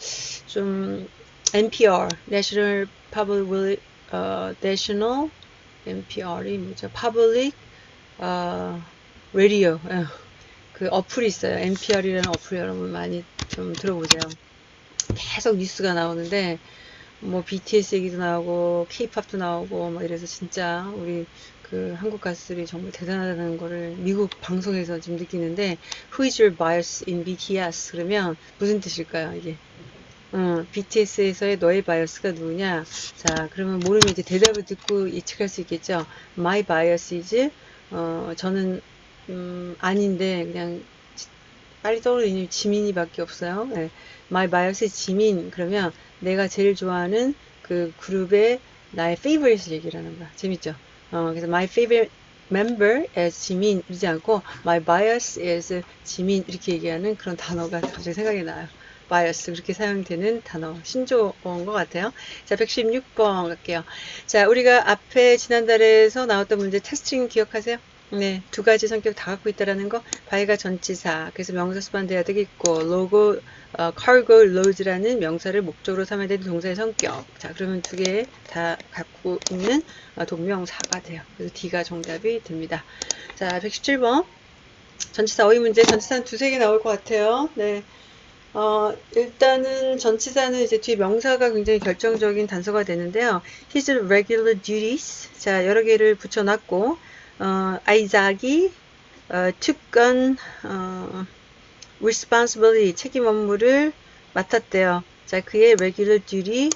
좀 NPR, National Public, 어, National NPR이 뭐죠? Public 어, Radio 예. 그 어플이 있어요. NPR이라는 어플 여러분 많이 좀 들어보세요. 계속 뉴스가 나오는데 뭐 BTS 얘기도 나오고 K-팝도 나오고 막 이래서 진짜 우리 그 한국 가수들이 정말 대단하다는 거를 미국 방송에서 지금 느끼는데 Who is your bias in BTS? 그러면 무슨 뜻일까요 이게? 어, BTS에서의 너의 바이어스가 누구냐? 자, 그러면 모르면 이제 대답을 듣고 예측할 수 있겠죠. My bias is, 어, 저는, 음, 아닌데, 그냥, 지- 빨리 떠오르는 지민이밖에 없어요. 예. My bias is 지민. 그러면 내가 제일 좋아하는 그 그룹의 나의 favorite을 얘기를 하는 거야. 재밌죠? 어, 그래서 my favorite member is 지민 이러지 않고 my bias is 지민 이렇게 얘기하는 그런 단어가 갑자기 생각이 나요. bias 그렇게 사용되는 단어 신조어인 것 같아요. 자 116번 갈게요. 자 우리가 앞에 지난달에서 나왔던 문제 테스팅 기억하세요? 네, 두 가지 성격 다 갖고 있다라는 거. 바이가 전치사, 그래서 명사 수반돼야 되겠고, 로고, 어, cargo loads라는 명사를 목적으로 삼아야 되는 동사의 성격. 자, 그러면 두 개 다 갖고 있는 어, 동명사가 돼요. 그래서 D가 정답이 됩니다. 자, 117번. 전치사 어휘 문제 전치사는 두세 개 나올 것 같아요. 네. 어, 일단은 전치사는 이제 뒤에 명사가 굉장히 결정적인 단서가 되는데요. His regular duties. 자, 여러 개를 붙여놨고, 어, 아이작이, 어, 특권, 어, responsibility, 책임 업무를 맡았대요. 자, 그의 regular duty,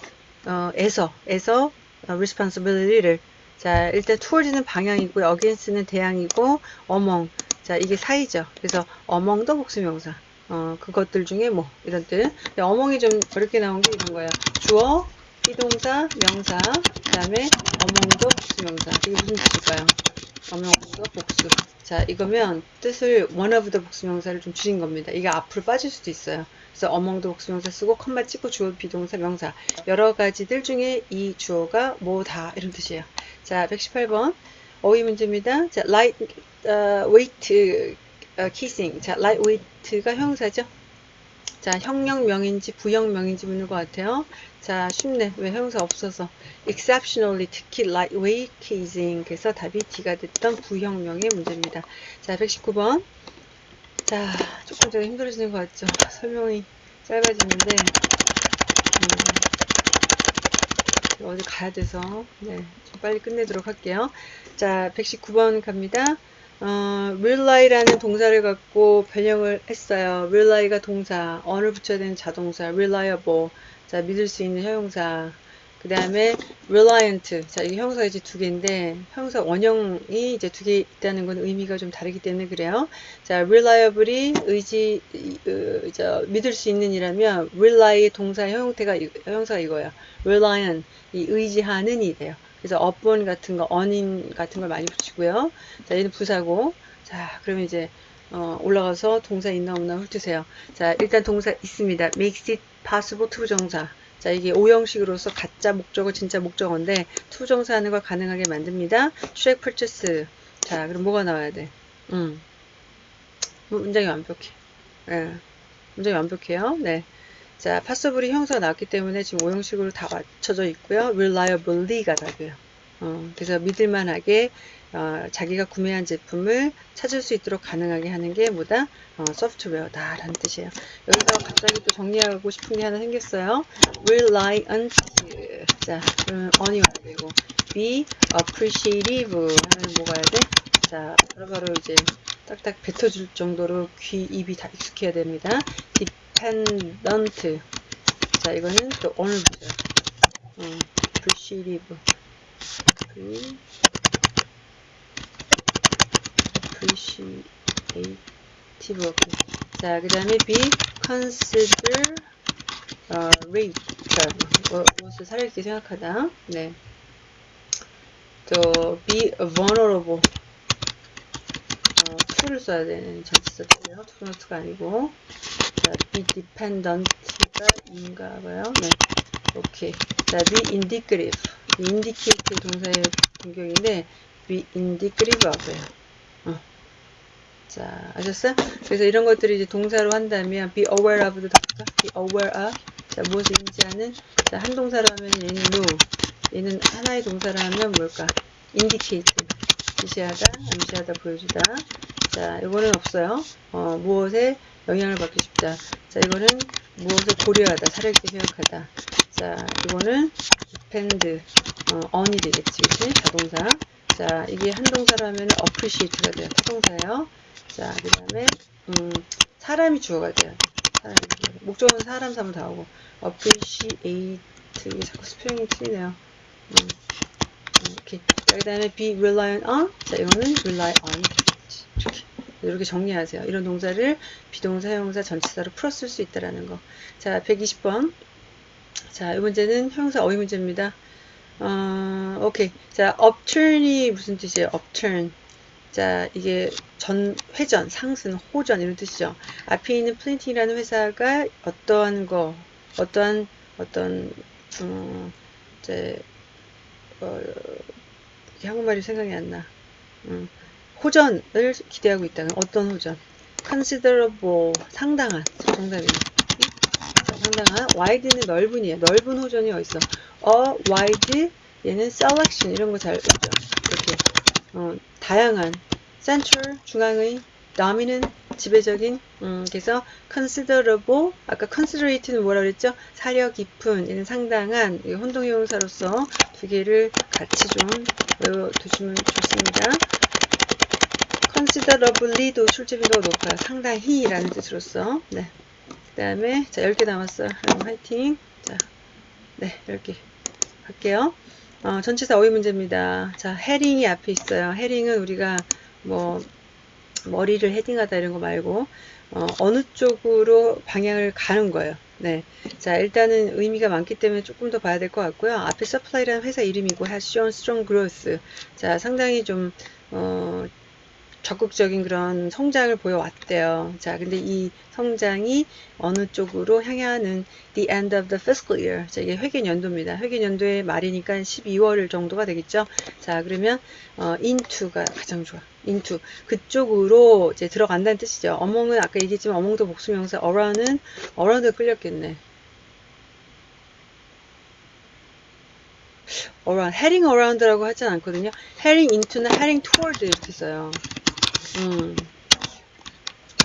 어, 에서, 에서, 어, responsibility를. 자, 일단 towards는 방향이고요. against는 대항이고, among. 자, 이게 사이죠. 그래서 among도 복수명사. 어, 그것들 중에 뭐 이런 뜻. 근데 어멍이 좀 어렵게 나온 게 이런 거예요. 주어, 비동사, 명사, 그 다음에 어멍도 복수명사. 이게 무슨 뜻일까요? 어멍도 복수. 자, 이거면 뜻을 one of the 복수명사를 좀 줄인 겁니다. 이게 앞으로 빠질 수도 있어요. 그래서 어멍도 복수명사 쓰고 컴마 찍고 주어, 비동사, 명사. 여러 가지들 중에 이 주어가 뭐다 이런 뜻이에요. 자, 118번 어휘 문제입니다. 자, light uh, weight 어, kissing. 자, lightweight가 형사죠. 자, 형용명인지 부형명인지 묻는 것 같아요. 자, 쉽네. 왜 형사 없어서. exceptionally, 특히 lightweight kissing. 그래서 답이 D가 됐던 부형명의 문제입니다. 자, 119번. 자, 조금 더 힘들어지는 것 같죠. 설명이 짧아지는데, 음, 어디 가야 돼서, 네, 좀 빨리 끝내도록 할게요. 자, 119번 갑니다. 어, really라는 동사를 갖고 변형을 했어요. really가 동사, on을 붙여야 되는 자동사, reliable, 자, 믿을 수 있는 형용사. 그 다음에 reliant, 자, 이게 형사가 이제 두 개인데, 형사 원형이 이제 두 개 있다는 건 의미가 좀 다르기 때문에 그래요. 자, reliable이 의지, 어, 저, 믿을 수 있는 이라면, rely의 동사 형태가, 형사가 이거야. reliant, 이 의지하는 이 돼요. 그래서 upon 같은 거, on인 같은 걸 많이 붙이고요. 자, 얘는 부사고. 자, 그러면 이제 어, 올라가서 동사 있나 없나 훑으세요. 자, 일단 동사 있습니다. makes it possible to 정사. 자, 이게 오형식으로서 가짜 목적어, 진짜 목적어인데 to정사 하는 걸 가능하게 만듭니다. track purchase. 자, 그럼 뭐가 나와야 돼? 음. 문장이 완벽해. 예. 문장이 완벽해요. 네. 자, possible이 형용사가 나왔기 때문에 지금 오형식으로 다 맞춰져 있고요. reliably가 답이에요. 어, 그래서 믿을만하게 어, 자기가 구매한 제품을 찾을 수 있도록 가능하게 하는 게 뭐다? 어, 소프트웨어다 라는 뜻이에요. 여기서 갑자기 또 정리하고 싶은 게 하나 생겼어요. reliant 자, 그러면 on이 와야 되고 be appreciative 하면 뭐가 해야 돼? 자, 바로 바로 이제 딱딱 뱉어줄 정도로 귀, 입이 다 익숙해야 됩니다. dependent. 자, 이거는 또 오늘 보죠. 어, appreciative. Appreciative. 자, 그 다음에 be consider 어, rate. 자, 뭐, 무엇을 살아있게 생각하다. 네. 또 be vulnerable. 어, to를 써야 되는 전치사 틀려요. to not가 아니고. 자, be dependent가 인가 봐요. 네. 오케이. 자, be indicative. indicate 동사의 공격인데, be indicative 하고요. 어. 자, 아셨어요? 그래서 이런 것들이 이제 동사로 한다면, be aware of도 답죠. be aware of. 자, 무엇을 인지하는? 자, 한 동사로 하면 얘는 know. 얘는 하나의 동사로 하면 뭘까? indicate. 지시하다, 암시하다, 보여주다. 자, 이거는 없어요. 어, 무엇에 영향을 받고 싶다. 자, 이거는 무엇을 고려하다, 살아있게 생각하다. 자, 이거는 depend, 어, on이 되겠지, 그치? 자동사. 자, 이게 한 동사로 하면 appreciate가 돼요. 타동사예요. 자, 그 다음에, 음, 사람이 주어가 돼요. 사람이. 목적은 사람 사람 다 오고. appreciate, 이게 자꾸 스펠링이 틀리네요. 음, 이렇게. 자, 그 다음에 be reliant on. 자, 이거는 rely on. 이렇게. 이렇게 정리하세요. 이런 동사를 비동사, 형용사, 전치사로 풀었을 수 있다라는 거. 자, 120번. 자, 이 문제는 형용사 어휘 문제입니다. 어, 오케이. 자, upturn이 무슨 뜻이에요? upturn. 자, 이게 전, 회전, 상승, 호전 이런 뜻이죠. 앞에 있는 플랜팅이라는 회사가 어떠한 거, 어떠한, 어떤, 음, 이제, 어, 한국말이 생각이 안 나. 음, 호전을 기대하고 있다는 어떤 호전? considerable 상당한 정답이에요. 상당한 wide는 넓은이에요. 넓은 호전이 어딨어? a wide 얘는 selection 이런 거잘 있죠. 이렇게 어, 다양한 central 중앙의 dominant 지배적인 음, 그래서 considerable 아까 considerate는 뭐라 그랬죠? 사려 깊은 이런 상당한 이 혼동 형용사로서 두 개를 같이 좀 외워 두시면 좋습니다. considerably도 출제빈도가 높아요. 상당히 라는 뜻으로서 네. 그 다음에 자 10개 남았어요. 그럼 화이팅 자, 네 10개 갈게요. 어, 전치사 어휘 문제입니다. 자 헤링이 앞에 있어요. 헤링은 우리가 뭐 머리를 헤딩하다 이런 거 말고 어, 느 쪽으로 방향을 가는 거예요. 네. 자, 일단은 의미가 많기 때문에 조금 더 봐야 될 것 같고요. 앞에 서플라이라는 회사 이름이고 shown strong growth. 자, 상당히 좀 어, 적극적인 그런 성장을 보여왔대요. 자, 근데 이 성장이 어느 쪽으로 향하는 the end of the fiscal year. 자, 이게 회계 연도입니다. 회계 연도의 말이니까 12월 정도가 되겠죠. 자, 그러면 어, into가 가장 좋아. into 그쪽으로 이제 들어간다는 뜻이죠. among은 아까 얘기했지만 among도 복수명사 around은 around 끌렸겠네. around, heading around라고 하진 않거든요. heading into나 heading toward 이렇게 써요. 음.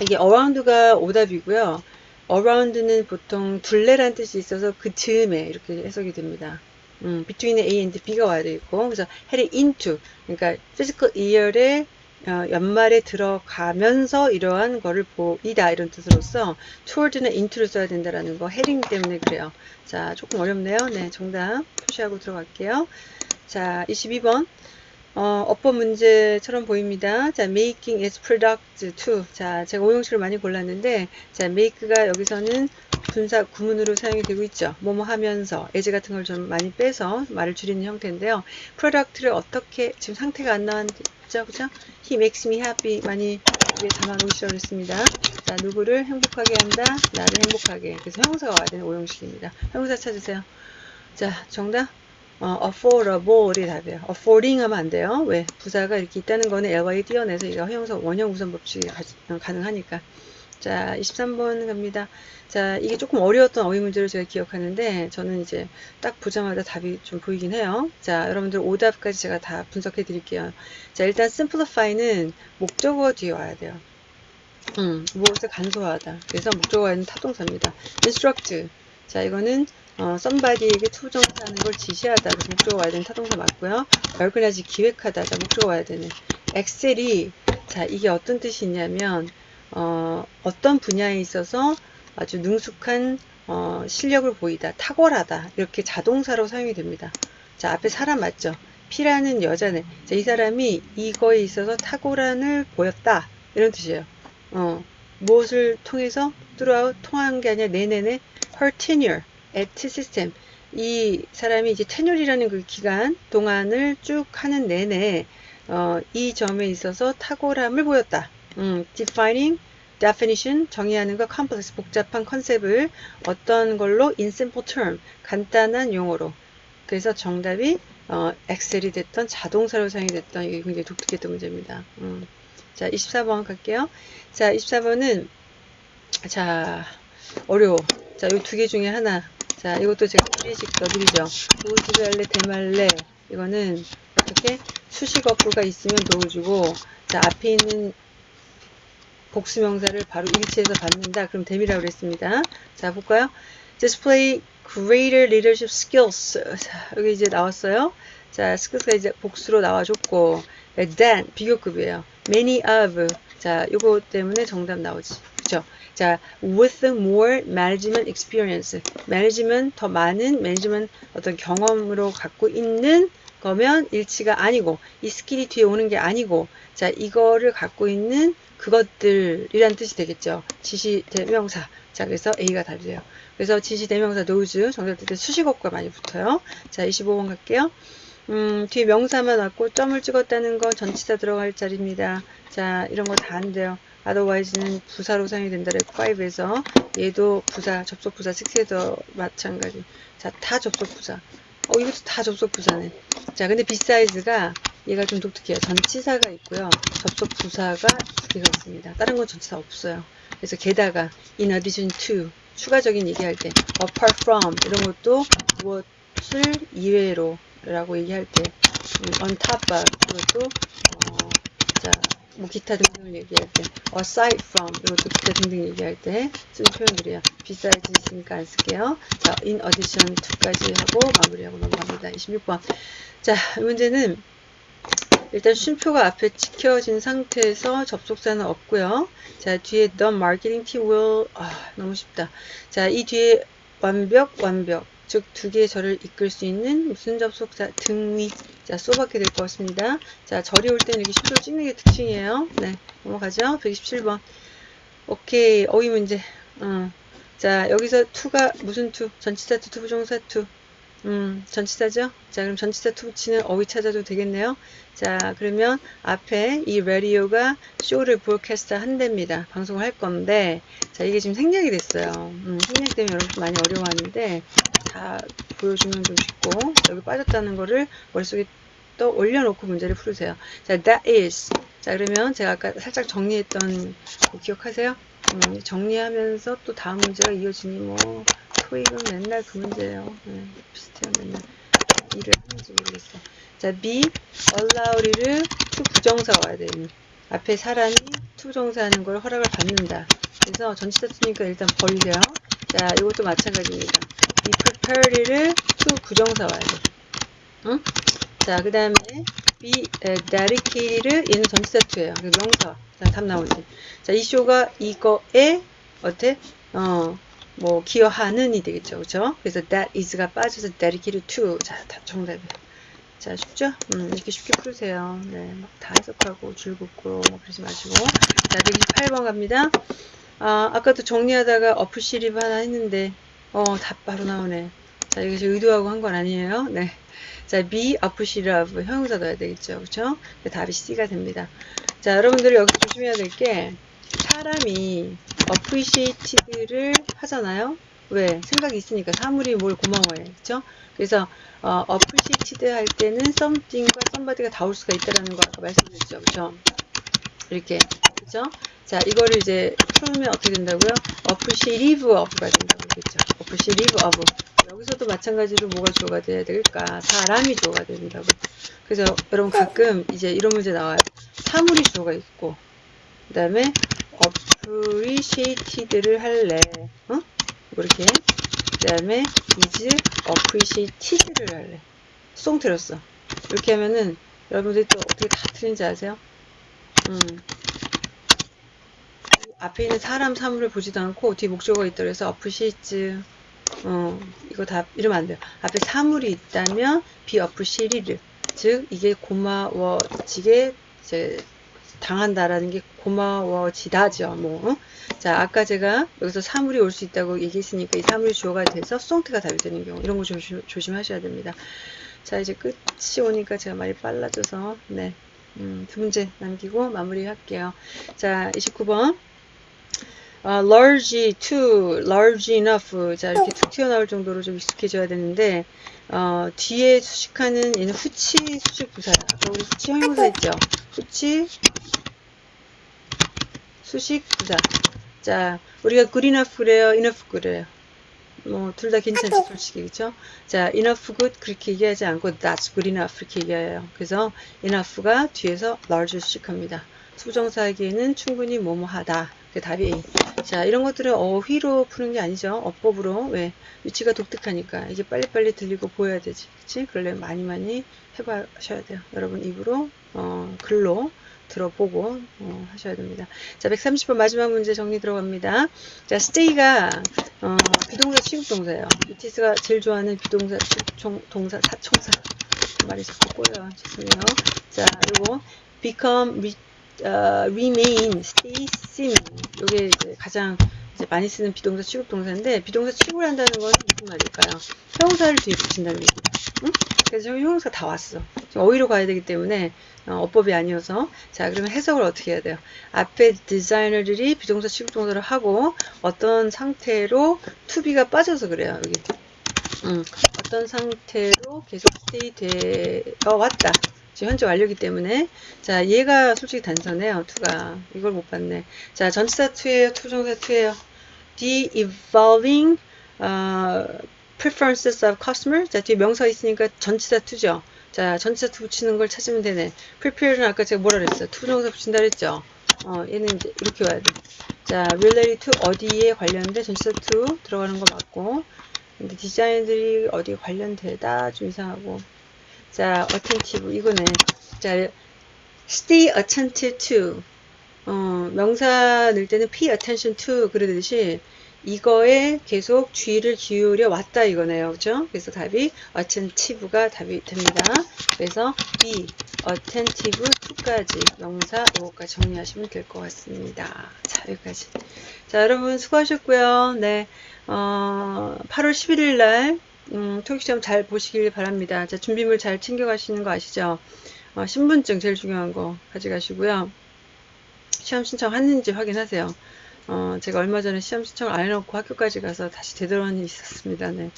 이게 around가 오답이고요. around는 보통 둘레란 뜻이 있어서 그 즈음에 이렇게 해석이 됩니다. 음, between A and B가 와야 되겠고, 그래서 heading into, 그러니까 physical year의 어, 연말에 들어가면서 이러한 거를 보이다 이런 뜻으로서 toward는 into를 써야 된다라는 거 heading 때문에 그래요. 자, 조금 어렵네요. 네, 정답 표시하고 들어갈게요. 자, 22번. 어, 어법 문제처럼 보입니다. 자, making its product to. 자, 제가 오형식을 많이 골랐는데, 자, make가 여기서는 분사 구문으로 사용이 되고 있죠. 뭐뭐 하면서, as 같은 걸 좀 많이 빼서 말을 줄이는 형태인데요. product를 어떻게, 지금 상태가 안 나왔죠. 그죠? he makes me happy. 많이 위에 담아놓으시라고 했습니다. 자, 누구를 행복하게 한다? 나를 행복하게. 그래서 형사가 와야 되는 오형식입니다. 형사 찾으세요. 자, 정답. 어, affordable이 답이에요. affording 하면 안 돼요. 왜? 부사가 이렇게 있다는 거는 LY 띄어내서 이거 형용사 원형 우선 법칙이 가 능하니까. 자, 23번 갑니다. 자, 이게 조금 어려웠던 어휘 문제를 제가 기억하는데, 저는 이제 딱 보자마자 답이 좀 보이긴 해요. 자, 여러분들 오답까지 제가 다 분석해 드릴게요. 자, 일단 simplify는 목적어 뒤에 와야 돼요. 음, 무엇을 간소화하다. 그래서 목적어에는 타동사입니다. instruct. 자, 이거는 어, somebody에게 투정하는 걸 지시하다. 목적어 와야 되는 타동사 맞고요. organize 기획하다. 자, 목적어 와야 되는. 엑셀이 자, 이게 어떤 뜻이 있냐면 어, 어떤 분야에 있어서 아주 능숙한 어, 실력을 보이다. 탁월하다. 이렇게 자동사로 사용이 됩니다. 자, 앞에 사람 맞죠? P라는 여자네. 자, 이 사람이 이거에 있어서 탁월함을 보였다. 이런 뜻이에요. 어, 무엇을 통해서 throughout 통한 게 아니라 내내내 her tenure at system 이 사람이 이제 테뉴리라는 그 기간 동안을 쭉 하는 내내 어, 이 점에 있어서 탁월함을 보였다. 음, defining definition 정의하는 거 complex 복잡한 컨셉을 어떤 걸로 in simple term 간단한 용어로 그래서 정답이 어, 엑셀이 됐던 자동사로 사용이 됐던 이게 굉장히 독특했던 문제입니다. 음. 자 24번 갈게요. 자 24번은 자 어려워. 자, 이 두 개 중에 하나. 자, 이것도 제가 프리식 넣어드리죠. 노즈갈래, 대말래. 이거는 어떻게 수식 어구가 있으면 넣어주고, 자, 앞에 있는 복수명사를 바로 일치해서 받는다. 그럼 됨이라고 그랬습니다. 자, 볼까요? display greater leadership skills. 자, 여기 이제 나왔어요. 자, skills가 이제 복수로 나와줬고, than 비교급이에요. many of. 자, 이거 때문에 정답 나오지. 자, with more management experience. management 더 많은 management 어떤 경험으로 갖고 있는 거면 일치가 아니고 이 skill이 뒤에 오는 게 아니고 자, 이거를 갖고 있는 그것들이란 뜻이 되겠죠. 지시 대명사. 자, 그래서 A가 답이에요. 그래서 지시 대명사 those 정답 때 수식어가 많이 붙어요. 자, 25번 갈게요. 음, 뒤에 명사만 왔고 점을 찍었다는 건 전치사 들어갈 자리입니다. 자, 이런 거 다 안 돼요. Otherwise는 부사로 사용이 된다. 그랬고 5에서 얘도 부사 접속 부사 6에도 마찬가지. 자 다 접속 부사. 어 이것도 다 접속 부사네. 자 근데 beside가 얘가 좀 독특해요. 전치사가 있고요. 접속 부사가 두 개가 있습니다. 다른 건 전치사 없어요. 그래서 게다가 in addition to 추가적인 얘기할 때 apart from 이런 것도 무엇을 이외로 라고 얘기할 때 음, on top of 그것도 어, 자 뭐 기타 등등을 얘기할 때 aside from 이것도 기타 등등 얘기할 때 쓰는 표현들이에요. besides 있으니까 안 쓸게요. 자, in addition to까지 하고 마무리하고 넘어갑니다. 26번. 자, 이 문제는 일단 쉼표가 앞에 찍혀진 상태에서 접속사는 없고요. 자, 뒤에 the marketing team will 아, 너무 쉽다. 자, 이 뒤에 완벽, 완벽. 즉, 두 개의 절을 이끌 수 있는 무슨 접속사 등위. 자, so밖에 될 것 같습니다. 자, 절이 올 때는 이렇게 쉼표를 찍는 게 특징이에요. 네, 넘어가죠. 127번. 오케이. 어휘 문제. 어. 자, 여기서 to가 무슨 to? 전치사 to, to부정사 to. 음, 전치사죠? 자, 그럼 전치사 붙이는 어휘 찾아도 되겠네요. 자, 그러면 앞에 이 라디오가 쇼를 브로캐스트 한답니다. 방송을 할 건데, 자, 이게 지금 생략이 됐어요. 음, 생략 때문에 여러분 많이 어려워하는데, 다 보여주면 좀 쉽고, 여기 빠졌다는 거를 머릿속에 또 올려놓고 문제를 풀으세요. 자, that is. 자, 그러면 제가 아까 살짝 정리했던 거 기억하세요? 음, 정리하면서 또 다음 문제가 이어지니 뭐, 토익은 맨날 그 문제예요. 네, 비슷해요, 맨날. 일을 하는지 모르겠어. 자, be allowed를 to 부정사가 와야 돼요. 앞에 사람이 to 부정사 하는 걸 허락을 받는다. 그래서 전치사 쓰니까 일단 벌려. 자, 이것도 마찬가지입니다. be prepared를 to 부정사 와야 돼. 응? 자, 그 다음에 be dedicated를 얘는 전치사 to예요. 그 명사. 자, 답 나오지. 자, 이 쇼가 이거에 어때? 어, 뭐 기여하는이 되겠죠. 그렇죠? 그래서 that is가 빠져서 dedicated to. 자, 답 정답이에요. 자, 쉽죠? 음, 이렇게 쉽게 풀으세요. 네, 막 다 해석하고 줄 긋고 뭐 그러지 마시고. 자, 128번 갑니다. 아, 아까도 정리하다가 어플 시립 하나 했는데, 어, 답 바로 나오네. 자, 이것이 의도하고 한 건 아니에요. 네. 자, be appreciative 형용사 넣어야 되겠죠. 그쵸? 답이 C가 됩니다. 자, 여러분들 여기서 조심해야 될 게, 사람이 appreciated를 하잖아요. 왜? 생각이 있으니까 사물이 뭘 고마워해. 그쵸? 그래서 어, appreciated 할 때는 something과 somebody가 다 올 수가 있다라는 거 아까 말씀드렸죠. 그쵸? 이렇게. 그쵸? 자, 이거를 이제 풀면 어떻게 된다고요? appreciative of가 된다고 그랬죠. appreciative of. 여기서도 마찬가지로 뭐가 주어가 돼야 될까? 사람이 주어가 된다고. 그래서 여러분 가끔 이제 이런 문제 나와요. 사물이 주어가 있고, 그 다음에 appreciated를 할래. 어? 이렇게. 그 다음에 is appreciated를 할래. 송 들었어. 이렇게 하면은 여러분들이 또 어떻게 다 틀린지 아세요? 음. 앞에 있는 사람 사물을 보지도 않고 뒤에 목적어가 그래서 appreciate 어, 이거 다 이러면 안 돼요. 앞에 사물이 있다면 be appreciated 즉 이게 고마워지게 당한다라는 게 고마워지다죠. 뭐. 어? 자, 아까 제가 여기서 사물이 올 수 있다고 얘기했으니까 이 사물이 주어가 돼서 송트가 답이 되는 경우 이런 거 조심, 조심하셔야 됩니다. 자, 이제 끝이 오니까 제가 말이 빨라져서 네. 음, 두 문제 남기고 마무리할게요. 자, 29번. 어, large to, large enough. 자, 이렇게 툭 튀어나올 정도로 좀 익숙해져야 되는데, 어, 뒤에 수식하는 얘는 후치 수식 부사야. 아까 우리 후치 형용사 있죠? 후치 수식 부사. 자, 우리가 good enough 그래요? enough 그래요? 뭐, 둘 다 괜찮지, 솔직히, 그쵸? 자, enough good 그렇게 얘기하지 않고 that's good enough 이렇게 얘기해요. 그래서 enough가 뒤에서 large 수식합니다. 수정사에게는 충분히 뭐뭐하다. 그 답이 A. 자, 이런 것들은 어휘로 푸는 게 아니죠. 어법으로. 왜? 위치가 독특하니까. 이게 빨리빨리 들리고 보여야 되지. 그치? 그러려면 많이 많이 해봐셔야 돼요. 여러분 입으로, 어, 글로 들어보고, 어, 하셔야 됩니다. 자, 130번 마지막 문제 정리 들어갑니다. 자, stay가, 어, 비동사 취급동사예요. 이티스가 제일 좋아하는 비동사 취급동사, 사총사. 말이 자꾸 꼬여요. 죄송해요. 자, 요거, become, uh, remain, stay, seem. 이제 가장 많이 쓰는 비동사 취급 동사인데 비동사 취급을 한다는 건 무슨 말일까요? 형용사를 뒤에 붙인다는 얘기다. 응? 그래서 형용사 다 왔어. 어휘로 가야 되기 때문에 어, 어법이 아니어서 자 그러면 해석을 어떻게 해야 돼요? 앞에 디자이너들이 비동사 취급 동사를 하고 어떤 상태로 to be가 빠져서 그래요. 여기 음, 어떤 상태로 계속 stay 되어 왔다. 지금 현재 완료기 때문에 자 얘가 솔직히 단서네요 to가 이걸 못 봤네 자 전치사 to예요 to부정사 to예요 the evolving uh, preferences of customer 자 뒤에 명사 있으니까 전치사 to죠 자, 전치사 to 붙이는 걸 찾으면 되네. prepare는 아까 제가 뭐라 그랬어요? to 동사 붙인다 그랬죠? 어, 얘는 이제 이렇게 와야 돼. 자, related to 어디에 관련된 전치사 to 들어가는 거 맞고. 근데 디자인들이 어디에 관련되다 좀 이상하고. 자, attentive 이거네. 자, stay attentive to. 어, 명사 넣을 때는 pay attention to 그러듯이 이거에 계속 주의를 기울여 왔다 이거네요. 그죠? 그래서 답이 attentive가 답이 됩니다. 그래서 be attentive to까지 명사 요거까지 정리하시면 될 것 같습니다. 자, 여기까지. 자, 여러분 수고하셨고요. 네. 어, 8월 11일 날 음, 토익 시험 잘 보시길 바랍니다. 자, 준비물 잘 챙겨 가시는 거 아시죠? 어, 신분증 제일 중요한 거 가져가시고요. 시험 신청했는지 확인하세요. 어, 제가 얼마 전에 시험 신청을 안 해놓고 학교까지 가서 다시 되돌아온 일이 있었습니다. 네.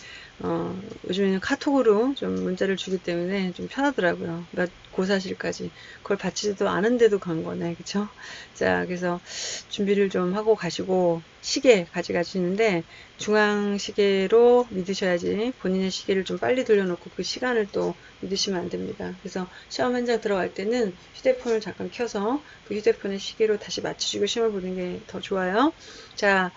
어, 요즘에는 카톡으로 좀 문자를 주기 때문에 좀 편하더라고요. 몇 고사실까지. 그걸 받지도 않은데도 간 거네. 그쵸? 자, 그래서 준비를 좀 하고 가시고, 시계 가져가시는데, 중앙 시계로 믿으셔야지 본인의 시계를 좀 빨리 돌려놓고 그 시간을 또 믿으시면 안 됩니다. 그래서 시험 현장 들어갈 때는 휴대폰을 잠깐 켜서 그 휴대폰의 시계로 다시 맞추시고 시험을 보는 게 더 좋아요. 자,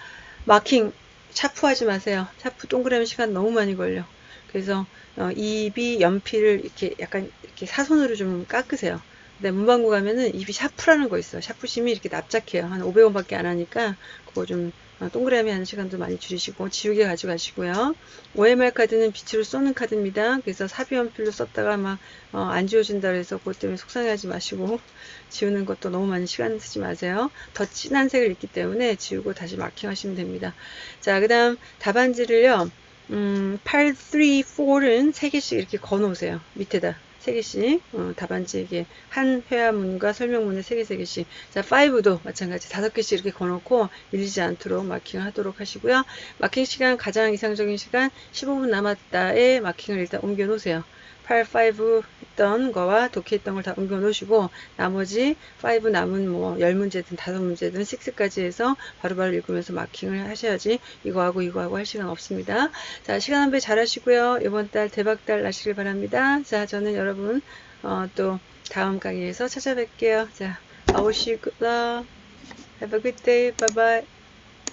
마킹 차프하지 마세요. 차프 동그라미 시간 너무 많이 걸려. 그래서 어, 입이 연필을 이렇게 약간 이렇게 사선으로 좀 깎으세요. 근데 문방구 가면은 입이 샤프라는 거 있어. 샤프심이 이렇게 납작해요. 한 500원밖에 안 하니까 그거 좀 어, 동그라미 하는 시간도 많이 줄이시고 지우개 가져가시고요. OMR 카드는 빛으로 쏘는 카드입니다. 그래서 사비 연필로 썼다가 막안 어, 지워진다 그래서 그것 때문에 속상해하지 마시고 지우는 것도 너무 많이 시간 쓰지 마세요. 더 진한 색을 입기 때문에 지우고 다시 마킹하시면 됩니다. 자, 그 다음 답안지를요. 음, 8, 3, 4는 3개씩 이렇게 거 놓으세요. 밑에다. 3개씩 어, 답안지에게 한 회화문과 설명문에 3개, 3개씩 자 5도 마찬가지 5개씩 이렇게 거놓고 밀리지 않도록 마킹을 하도록 하시고요. 마킹 시간 가장 이상적인 시간 15분 남았다에 마킹을 일단 옮겨 놓으세요. 8, 5 했던 거와 독해했던 걸 다 옮겨 놓으시고 나머지 5 남은 뭐 10문제든 5문제든 6까지 해서 바로바로 읽으면서 마킹을 하셔야지 이거하고 이거하고 할 시간 없습니다. 자 시간 한 배 잘 하시고요. 이번 달 대박달 나시길 바랍니다. 자 저는 여러분 어, 또 다음 강의에서 찾아뵐게요. 자 I wish you good luck. Have a good day. Bye bye.